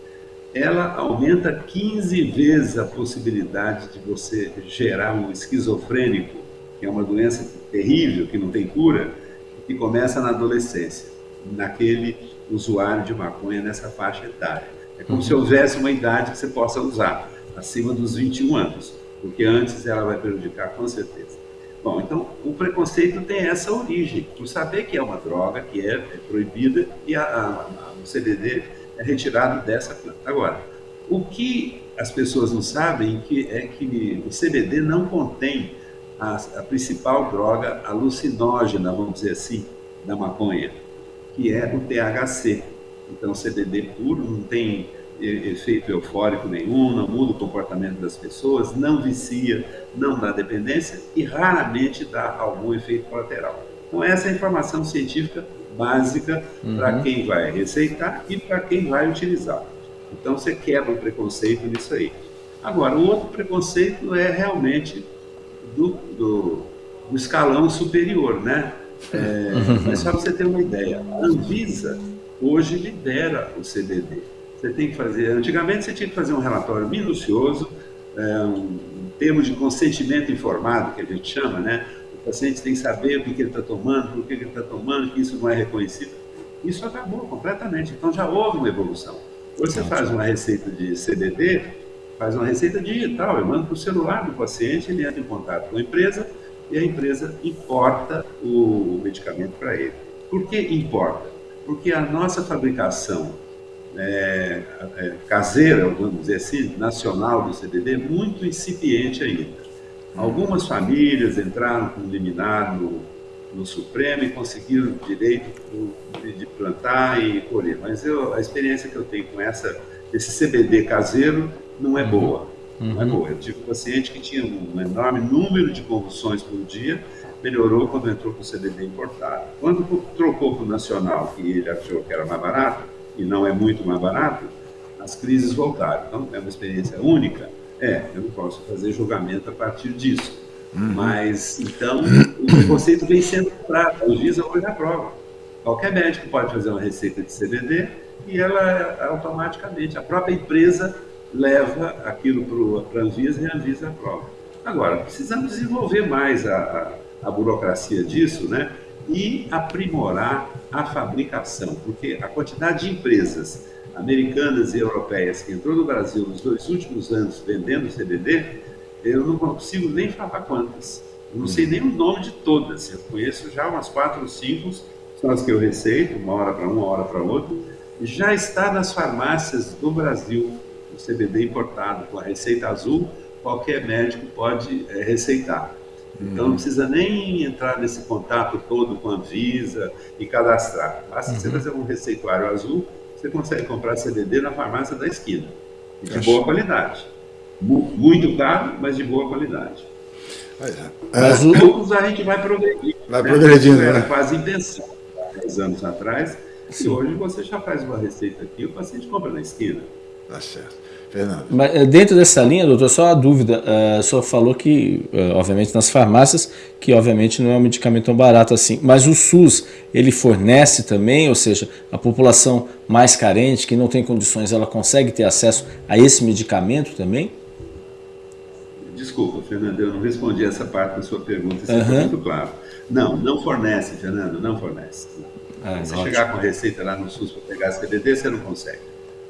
ela aumenta 15 vezes a possibilidade de você gerar um esquizofrênico, que é uma doença terrível, que não tem cura, que começa na adolescência, naquele usuário de maconha nessa faixa etária. É como uhum. se houvesse uma idade que você possa usar, acima dos 21 anos, porque antes ela vai prejudicar com certeza. Bom, então o preconceito tem essa origem, por saber que é uma droga, que é, é proibida, e a, a, a, o CBD retirado dessa planta. Agora, o que as pessoas não sabem é que o CBD não contém a, a principal droga alucinógena, vamos dizer assim, da maconha, que é o THC. Então, CBD puro não tem efeito eufórico nenhum, não muda o comportamento das pessoas, não vicia, não dá dependência e raramente dá algum efeito colateral. Então, essa é informação científica básica uhum. para quem vai receitar e para quem vai utilizar. Então você quebra o preconceito nisso aí. Agora, o outro preconceito é realmente do, do, do escalão superior, né? É, mas só para você ter uma ideia, a Anvisa hoje lidera o CBD. Você tem que fazer, antigamente você tinha que fazer um relatório minucioso, é, um termo de consentimento informado, que a gente chama, né? O paciente tem que saber o que, que ele está tomando, por que, que ele está tomando, que isso não é reconhecido. Isso acabou completamente. Então já houve uma evolução. Hoje você faz uma receita de CBD, faz uma receita digital, eu mando para o celular do paciente, ele entra em contato com a empresa e a empresa importa o medicamento para ele. Por que importa? Porque a nossa fabricação é, é, caseira, vamos dizer assim, nacional do CDD, muito incipiente ainda. Algumas famílias entraram com liminar no, no Supremo e conseguiram o direito de plantar e colher. Mas eu, a experiência que eu tenho com essa, esse CBD caseiro não é boa. Uhum. Não é boa. Eu tive um paciente que tinha um enorme número de convulsões por dia, melhorou quando entrou com o CBD importado. Quando trocou para o nacional, que ele achou que era mais barato, e não é muito mais barato, as crises voltaram. Então, é uma experiência única? É, eu não posso fazer julgamento a partir disso. Uhum. Mas, então, o conceito vem sendo prato. A Anvisa hoje aprova. Qualquer médico pode fazer uma receita de CBD e ela automaticamente, a própria empresa leva aquilo para a Anvisa e a Anvisa aprova. Agora, precisamos desenvolver mais a, a, a burocracia disso, né? E aprimorar a fabricação, porque a quantidade de empresas americanas e europeias que entrou no Brasil nos dois últimos anos vendendo CBD, eu não consigo nem falar quantas. Eu não sei nem o nome de todas. Eu conheço já umas quatro ou cinco, são as que eu receito, uma hora para uma, uma hora para outra. Já está nas farmácias do Brasil, o CBD importado, com a receita azul, qualquer médico pode é, receitar. Então não precisa nem entrar nesse contato todo com a Anvisa e cadastrar. Basta uhum. você fazer um receituário azul, você consegue comprar CBD na farmácia da esquina. De boa qualidade. Muito caro, mas de boa qualidade. É. Mas é. poucos a gente vai progredindo. Vai né? progredindo, né? Era quase impensado, 10 anos atrás. Sim. E hoje você já faz uma receita aqui, o paciente compra na esquina. Tá certo. Fernando. Mas eh, dentro dessa linha, doutor, só uma dúvida. Uh, o senhor falou que, uh, obviamente, nas farmácias, que obviamente não é um medicamento tão barato assim. Mas o SUS, ele fornece também, ou seja, a população mais carente, que não tem condições, ela consegue ter acesso a esse medicamento também? Desculpa, Fernando, eu não respondi essa parte da sua pergunta, isso uhum. muito claro. Não, não fornece, Fernando, não fornece. Ah, você ótimo. chegar com a receita lá no SUS para pegar esse CBD, você não consegue.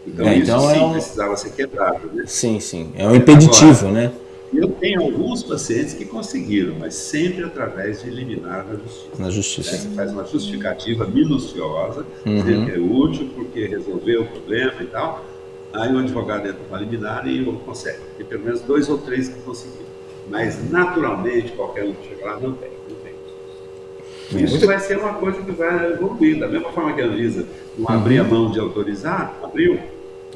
Então, é, então isso é sim um... precisava ser quebrado. Né? Sim, sim. É um impeditivo, Agora, né? Eu tenho alguns pacientes que conseguiram, mas sempre através de eliminar na justiça. Na justiça. Você faz uma justificativa minuciosa, uhum. que é útil porque resolveu o problema e tal. Aí o advogado entra para eliminar e consegue. Tem pelo menos dois ou três que conseguiram. Mas naturalmente, qualquer um que chega lá não tem. Isso vai ser uma coisa que vai evoluir. Da mesma forma que a Anvisa não uhum. abria mão de autorizar, abriu.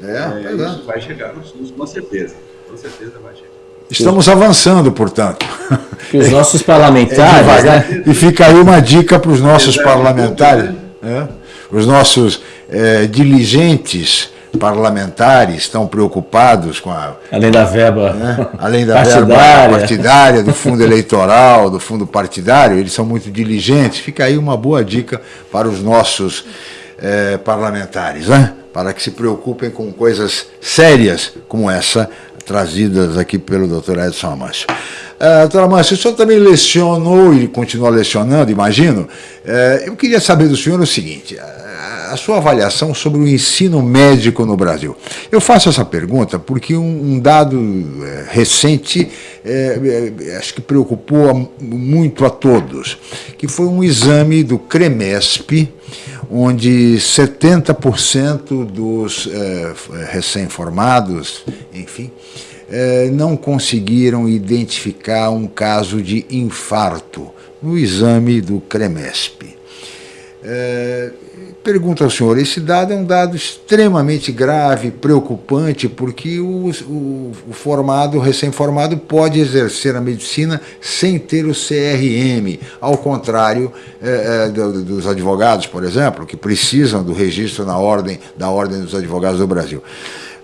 É, é, isso vai chegar no SUS, com certeza. Com certeza vai chegar. Estamos avançando, portanto. Que os nossos parlamentares. É né? E fica aí uma dica para os nossos parlamentares, né? os nossos é, diligentes parlamentares estão preocupados com a. Além da verba. Né? Além da partidária. verba partidária, do fundo eleitoral, do fundo partidário, eles são muito diligentes. Fica aí uma boa dica para os nossos é, parlamentares, né? para que se preocupem com coisas sérias como essa, trazidas aqui pelo doutor Edson Amâncio. Uh, doutora Amâncio, o senhor também lecionou e continua lecionando, imagino. Uh, eu queria saber do senhor o seguinte, a sua avaliação sobre o ensino médico no Brasil. Eu faço essa pergunta porque um, um dado é, recente é, é, acho que preocupou a, muito a todos, que foi um exame do CREMESP, onde 70% dos é, recém-formados, enfim, é, não conseguiram identificar um caso de infarto no exame do CREMESP. É, pergunto ao senhor, esse dado é um dado extremamente grave, preocupante, porque o, o, o formado, o recém-formado, pode exercer a medicina sem ter o CRM, ao contrário é, é, do, dos advogados, por exemplo, que precisam do registro na ordem, da Ordem dos Advogados do Brasil.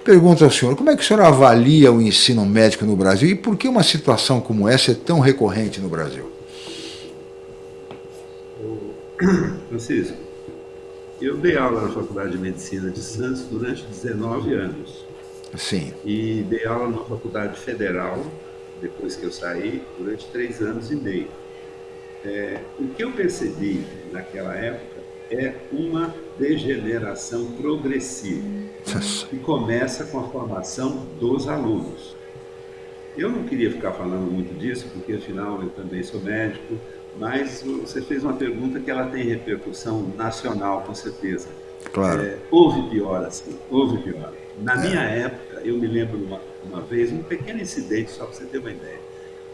Pergunto ao senhor, como é que o senhor avalia o ensino médico no Brasil e por que uma situação como essa é tão recorrente no Brasil? Francisco, eu dei aula na Faculdade de Medicina de Santos durante 19 anos. Sim. E dei aula na Faculdade Federal, depois que eu saí, durante três anos e meio. É, o que eu percebi naquela época é uma degeneração progressiva, que começa com a formação dos alunos. Eu não queria ficar falando muito disso, porque afinal eu também sou médico, mas você fez uma pergunta que ela tem repercussão nacional, com certeza. Claro. É, houve pior assim, houve pior. Na é. minha época, eu me lembro uma, uma vez, um pequeno incidente, só para você ter uma ideia.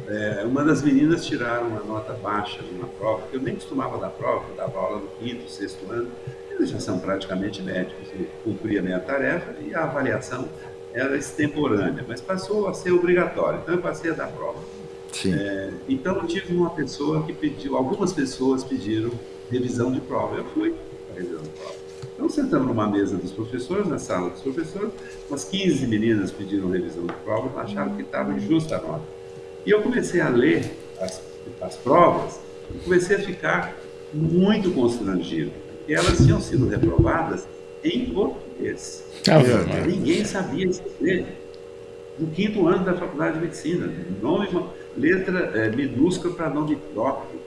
É, uma das meninas tiraram uma nota baixa numa prova, que eu nem costumava dar prova, eu dava aula no quinto, sexto ano, eles já são praticamente médicos, eu cumpria a minha tarefa e a avaliação era extemporânea, mas passou a ser obrigatória, então eu passei a dar prova. É, então eu tive uma pessoa que pediu, algumas pessoas pediram revisão de prova, eu fui para revisão de prova. Então sentamos numa mesa dos professores, na sala dos professores, umas 15 meninas pediram revisão de prova, acharam que estava injusta a nota. E eu comecei a ler as, as provas e comecei a ficar muito constrangido, porque elas tinham sido reprovadas em português. Ah, Ninguém sabia escrever. No quinto ano da faculdade de medicina, nome, letra é, minúscula para nome próprio.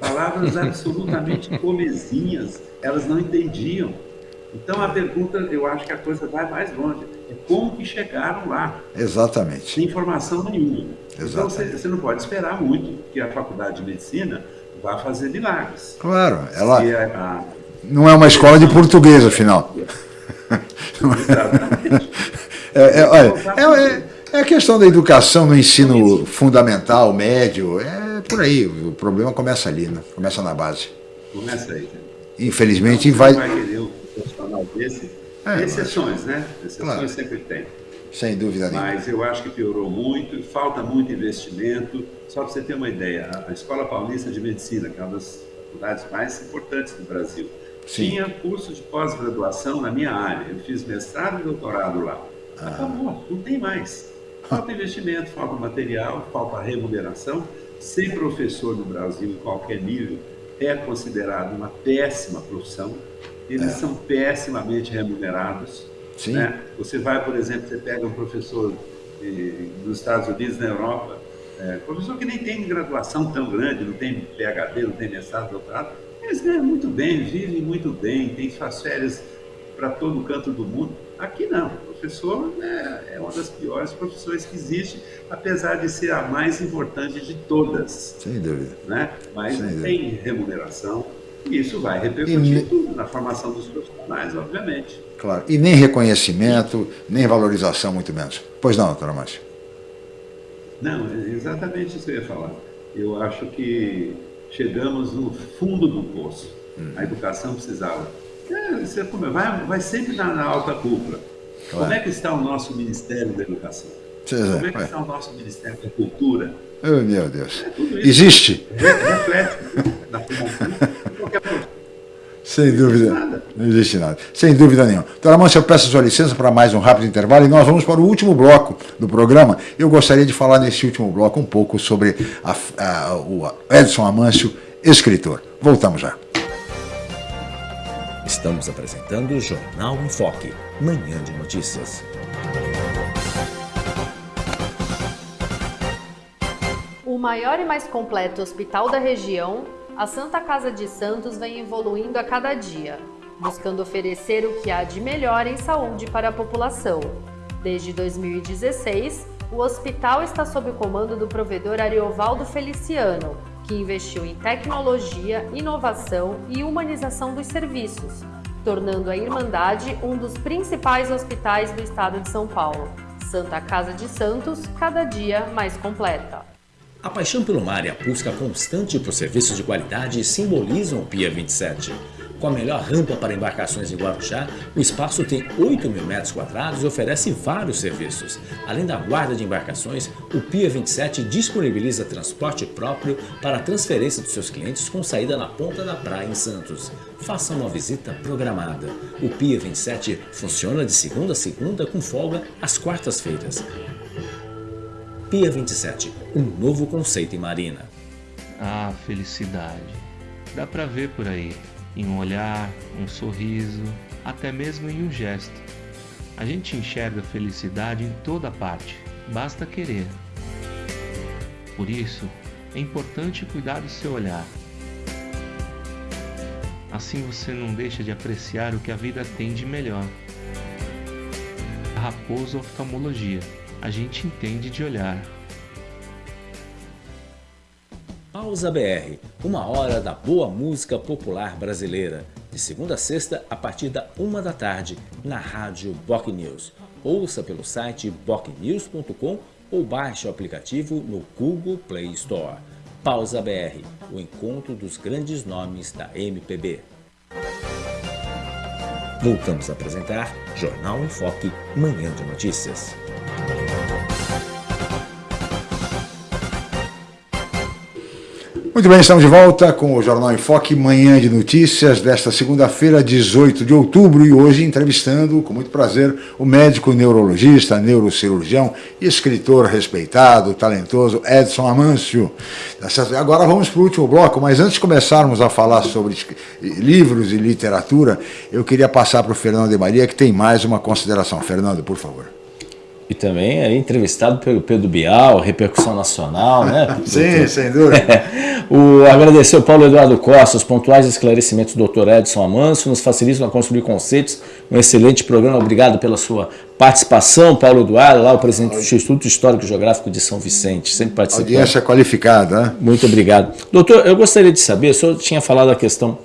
Palavras absolutamente comezinhas, elas não entendiam. Então a pergunta, eu acho que a coisa vai mais longe. É como que chegaram lá? Exatamente. Sem informação nenhuma. Exatamente. Então você, você não pode esperar muito que a faculdade de medicina vá fazer milagres. Claro, ela a, a, não é uma escola de português, afinal. Exatamente. É, é, olha, é, é, a questão da educação no ensino fundamental, médio, é por aí. O problema começa ali, né? começa na base. Começa aí. Infelizmente então, vai. vai querer um profissional desse. É, exceções, né? Exceções claro. sempre tem. Sem dúvida nenhuma. Mas eu acho que piorou muito, falta muito investimento. Só para você ter uma ideia, a Escola Paulista de Medicina, que é uma das faculdades mais importantes do Brasil, Sim. tinha curso de pós-graduação na minha área. Eu fiz mestrado e doutorado lá. Acabou, não tem mais. Falta investimento, falta material, falta remuneração. Ser professor no Brasil, em qualquer nível, é considerado uma péssima profissão. Eles é. são pessimamente remunerados. Sim. Né? Você vai, por exemplo, você pega um professor eh, nos Estados Unidos, na Europa, é, professor que nem tem graduação tão grande, não tem PhD, não tem mestrado, doutorado, eles ganham muito bem, vivem muito bem, têm suas férias para todo canto do mundo. Aqui não, o professor né, é uma das piores profissões que existe, apesar de ser a mais importante de todas. Sem dúvida. Né? Mas Sem tem dúvida. remuneração e isso vai repercutir tudo na formação dos profissionais, obviamente. Claro, e nem reconhecimento, nem valorização, muito menos. Pois não, doutora Márcia? Não, é exatamente isso que eu ia falar. Eu acho que chegamos no fundo do poço. Hum. A educação precisava. É, você, vai, vai sempre na, na alta cúpula. Claro. Como é que está o nosso Ministério da Educação? Como é que está o nosso Ministério da Cultura? Oh, meu Deus. É, Existe? Reflete na formação de qualquer sem dúvida. Não existe nada. Sem dúvida nenhuma. Doutora Mâncio, eu peço a sua licença para mais um rápido intervalo e nós vamos para o último bloco do programa. Eu gostaria de falar nesse último bloco um pouco sobre a, a, o Edson Amâncio, escritor. Voltamos já. Estamos apresentando o Jornal em Foque, manhã de notícias. O maior e mais completo hospital da região a Santa Casa de Santos vem evoluindo a cada dia, buscando oferecer o que há de melhor em saúde para a população. Desde 2016, o hospital está sob o comando do provedor Ariovaldo Feliciano, que investiu em tecnologia, inovação e humanização dos serviços, tornando a Irmandade um dos principais hospitais do estado de São Paulo. Santa Casa de Santos, cada dia mais completa. A paixão pelo mar e a busca constante por serviços de qualidade simbolizam o Pia 27. Com a melhor rampa para embarcações em Guarujá, o espaço tem 8 mil metros quadrados e oferece vários serviços. Além da guarda de embarcações, o Pia 27 disponibiliza transporte próprio para a transferência dos seus clientes com saída na ponta da praia em Santos. Faça uma visita programada. O Pia 27 funciona de segunda a segunda com folga às quartas-feiras. Pia 27, um novo conceito em marina. Ah, felicidade. Dá pra ver por aí, em um olhar, um sorriso, até mesmo em um gesto. A gente enxerga felicidade em toda parte, basta querer. Por isso, é importante cuidar do seu olhar. Assim você não deixa de apreciar o que a vida tem de melhor. Raposo Oftalmologia a gente entende de olhar. Pausa BR, uma hora da boa música popular brasileira. de segunda a sexta, a partir da uma da tarde, na rádio Boc News. Ouça pelo site bocnews.com ou baixe o aplicativo no Google Play Store. Pausa BR, o encontro dos grandes nomes da MPB. Voltamos a apresentar Jornal em Foque, Manhã de Notícias. Muito bem, estamos de volta com o Jornal em Foque, manhã de notícias desta segunda-feira, 18 de outubro, e hoje entrevistando, com muito prazer, o médico neurologista, neurocirurgião escritor respeitado, talentoso Edson Amâncio. Tá Agora vamos para o último bloco, mas antes de começarmos a falar sobre livros e literatura, eu queria passar para o Fernando de Maria, que tem mais uma consideração. Fernando, por favor. E também é entrevistado pelo Pedro Bial, repercussão nacional, né? Sim, sem dúvida. o, agradecer ao Paulo Eduardo Costa, os pontuais esclarecimentos do Dr. Edson Amanso, nos facilitam a construir conceitos. Um excelente programa, obrigado pela sua participação, Paulo Eduardo, lá o presidente do Instituto Histórico e Geográfico de São Vicente, sempre participando. Audiência qualificada, né? Muito obrigado. Doutor, eu gostaria de saber, o senhor tinha falado a questão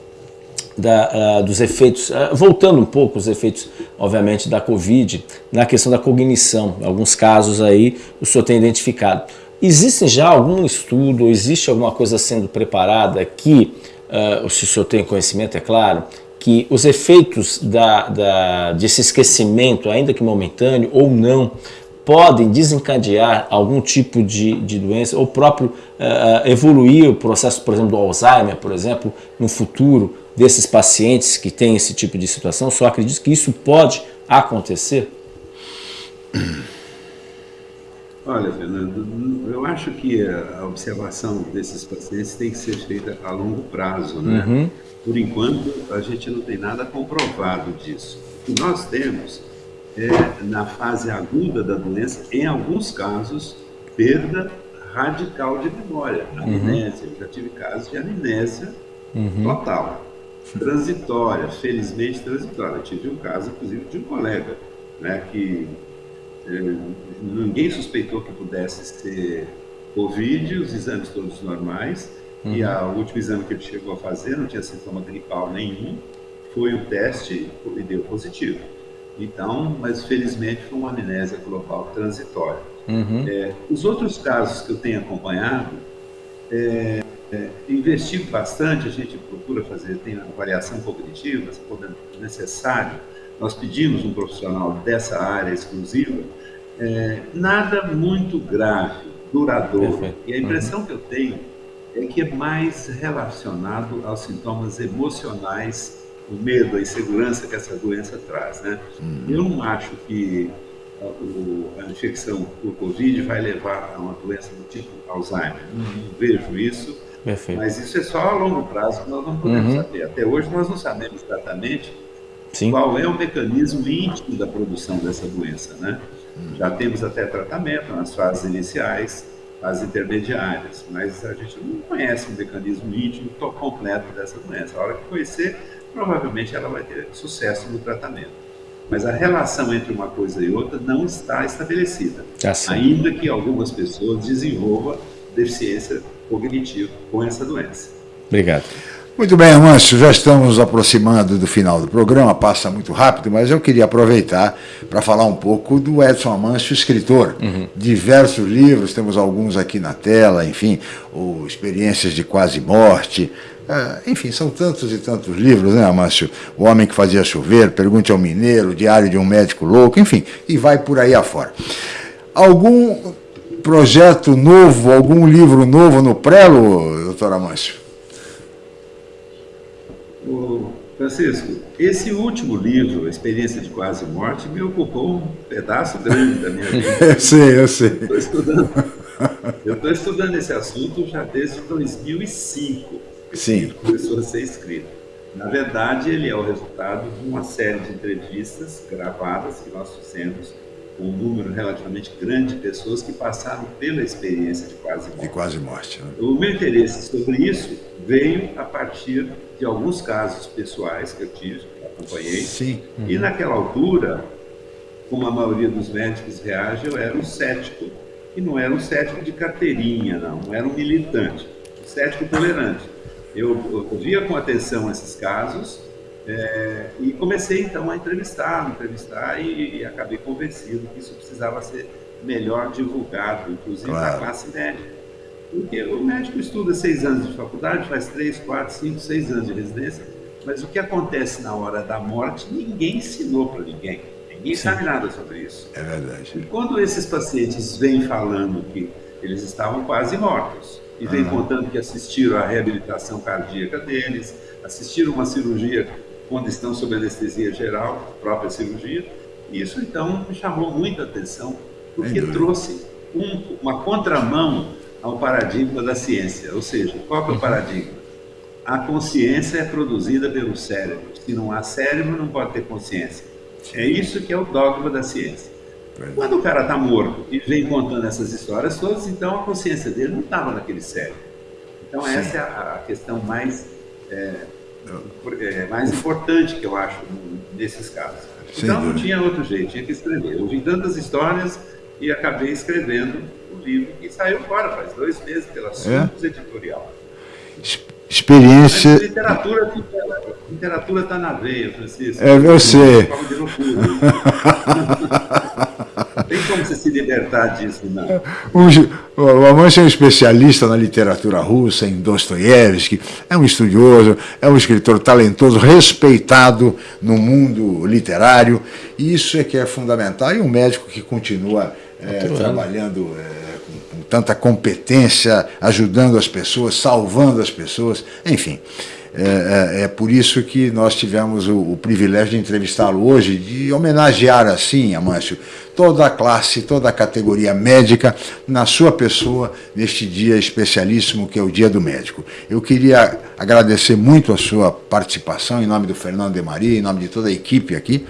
da, uh, dos efeitos, uh, voltando um pouco os efeitos, obviamente, da Covid, na questão da cognição, alguns casos aí o senhor tem identificado. Existe já algum estudo, existe alguma coisa sendo preparada que, uh, se o senhor tem conhecimento, é claro, que os efeitos da, da, desse esquecimento, ainda que momentâneo ou não, podem desencadear algum tipo de, de doença, ou próprio uh, evoluir o processo, por exemplo, do Alzheimer, por exemplo, no futuro, desses pacientes que têm esse tipo de situação? Só acredito que isso pode acontecer? Olha, Fernando, eu acho que a observação desses pacientes tem que ser feita a longo prazo, né? Uhum. Por enquanto, a gente não tem nada comprovado disso. O que nós temos é, na fase aguda da doença, em alguns casos, perda radical de memória, amnésia. Uhum. Eu já tive casos de amnésia uhum. total transitória, felizmente transitória. Eu tive um caso, inclusive, de um colega, né, que eh, ninguém suspeitou que pudesse ser Covid, os exames todos normais, uhum. e a, o último exame que ele chegou a fazer não tinha sintoma gripal nenhum, foi o teste e deu positivo. Então, mas felizmente foi uma amnésia global transitória. Uhum. É, os outros casos que eu tenho acompanhado, é, é, investigo bastante, a gente procura fazer, tem avaliação cognitiva, se for necessário, nós pedimos um profissional dessa área exclusiva, é, nada muito grave, duradouro. Perfeito. E a impressão uhum. que eu tenho é que é mais relacionado aos sintomas emocionais, o medo, a insegurança que essa doença traz. Né? Uhum. Eu não acho que a, a infecção por Covid vai levar a uma doença do tipo Alzheimer. Não, não vejo isso. Perfeito. Mas isso é só a longo prazo que nós não podemos uhum. saber. Até hoje nós não sabemos exatamente Sim. qual é o mecanismo íntimo da produção dessa doença, né? Uhum. Já temos até tratamento nas fases iniciais, fases intermediárias, mas a gente não conhece o mecanismo íntimo completo dessa doença. A hora que conhecer, provavelmente ela vai ter sucesso no tratamento. Mas a relação entre uma coisa e outra não está estabelecida, tá ainda que algumas pessoas desenvolvam deficiência cognitivo com essa doença. Obrigado. Muito bem, Amâncio, já estamos nos aproximando do final do programa, passa muito rápido, mas eu queria aproveitar para falar um pouco do Edson Amâncio, escritor. Uhum. Diversos livros, temos alguns aqui na tela, enfim, o Experiências de Quase Morte, é, enfim, são tantos e tantos livros, né, Amâncio? O Homem que Fazia Chover, Pergunte ao Mineiro, Diário de um Médico Louco, enfim, e vai por aí afora. Algum projeto novo, algum livro novo no Prelo, doutor Amâncio? Francisco, esse último livro, A Experiência de Quase Morte, me ocupou um pedaço grande da minha vida. eu sei, eu sei. Estou estudando, eu estou estudando esse assunto já desde 2005. Sim. Começou a ser escrito. Na verdade, ele é o resultado de uma série de entrevistas gravadas que nós fizemos um número relativamente grande de pessoas que passaram pela experiência de quase morte. De quase morte. Né? O meu interesse sobre isso veio a partir de alguns casos pessoais que eu tive, que eu acompanhei. Sim. Uhum. E naquela altura, como a maioria dos médicos reage, eu era um cético. E não era um cético de carteirinha, não. Não era um militante. Um cético tolerante. Eu, eu via com atenção esses casos, É, e comecei então a entrevistar, entrevistar e, e, acabei convencido que isso precisava ser melhor divulgado, inclusive claro. para a classe médica. Porque o médico estuda seis anos de faculdade, faz três, quatro, cinco, seis anos de residência, mas o que acontece na hora da morte, ninguém ensinou para ninguém. Ninguém Sim. sabe nada sobre isso. É verdade. E quando esses pacientes vêm falando que eles estavam quase mortos, e vêm uhum. contando que assistiram à reabilitação cardíaca deles, assistiram uma cirurgia quando estão sob anestesia geral, própria cirurgia, isso então me chamou muita atenção, porque trouxe um, uma contramão ao paradigma da ciência. Ou seja, qual é o uhum. paradigma? A consciência é produzida pelo cérebro. Se não há cérebro, não pode ter consciência. É isso que é o dogma da ciência. Quando o cara está morto e vem contando essas histórias todas, então a consciência dele não estava naquele cérebro. Então Sim. essa é a, questão mais, é, é, mais importante que eu acho nesses casos. Então não tinha outro jeito, tinha que escrever. Eu ouvi tantas histórias e acabei escrevendo o livro que saiu fora faz dois meses pela é? Editorial. Experiência. Mas literatura literatura está na veia, Francisco. É, eu sei. Tem como você se libertar disso, não? O, o é um especialista na literatura russa, em Dostoiévski, é um estudioso, é um escritor talentoso, respeitado no mundo literário, e isso é que é fundamental. E um médico que continua é, trabalhando é, com, com tanta competência, ajudando as pessoas, salvando as pessoas, enfim. É, é, é, por isso que nós tivemos o, o privilégio de entrevistá-lo hoje, de homenagear assim, Amâncio, toda a classe, toda a categoria médica na sua pessoa neste dia especialíssimo que é o Dia do Médico. Eu queria agradecer muito a sua participação em nome do Fernando de Maria, em nome de toda a equipe aqui,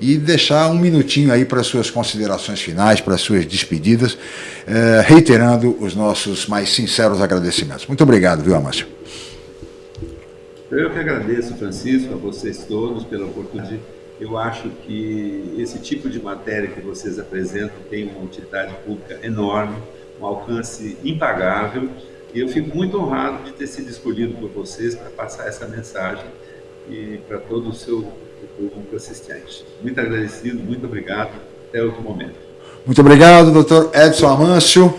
e deixar um minutinho aí para as suas considerações finais, para as suas despedidas, eh, reiterando os nossos mais sinceros agradecimentos. Muito obrigado, viu, Amâncio? Eu que agradeço, Francisco, a vocês todos pela oportunidade. Eu acho que esse tipo de matéria que vocês apresentam tem uma utilidade pública enorme, um alcance impagável, e eu fico muito honrado de ter sido escolhido por vocês para passar essa mensagem e para todo o seu público assistente. Muito agradecido, muito obrigado. Até outro momento. Muito obrigado, doutor Edson Amâncio,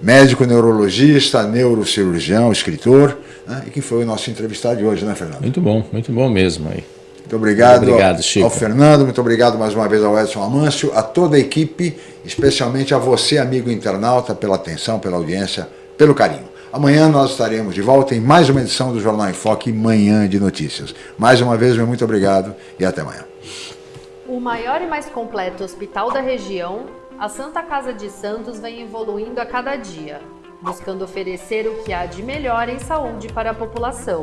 médico neurologista, neurocirurgião, escritor né? e que foi o nosso entrevistado de hoje, né, Fernando? Muito bom, muito bom mesmo aí. Muito obrigado, muito obrigado Chico. ao Fernando, muito obrigado mais uma vez ao Edson Amâncio, a toda a equipe, especialmente a você, amigo internauta, pela atenção, pela audiência, pelo carinho. Amanhã nós estaremos de volta em mais uma edição do Jornal em Foque, Manhã de Notícias. Mais uma vez, meu muito obrigado e até amanhã. O maior e mais completo hospital da região, a Santa Casa de Santos vem evoluindo a cada dia buscando oferecer o que há de melhor em saúde para a população.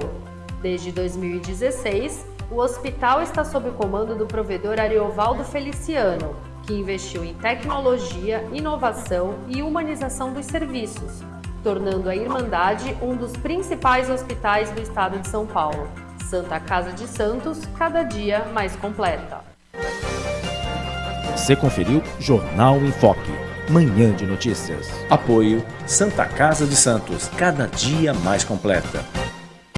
Desde 2016, o hospital está sob o comando do provedor Ariovaldo Feliciano, que investiu em tecnologia, inovação e humanização dos serviços, tornando a Irmandade um dos principais hospitais do estado de São Paulo. Santa Casa de Santos, cada dia mais completa. Você conferiu Jornal em Foque. Manhã de Notícias. Apoio Santa Casa de Santos, cada dia mais completa.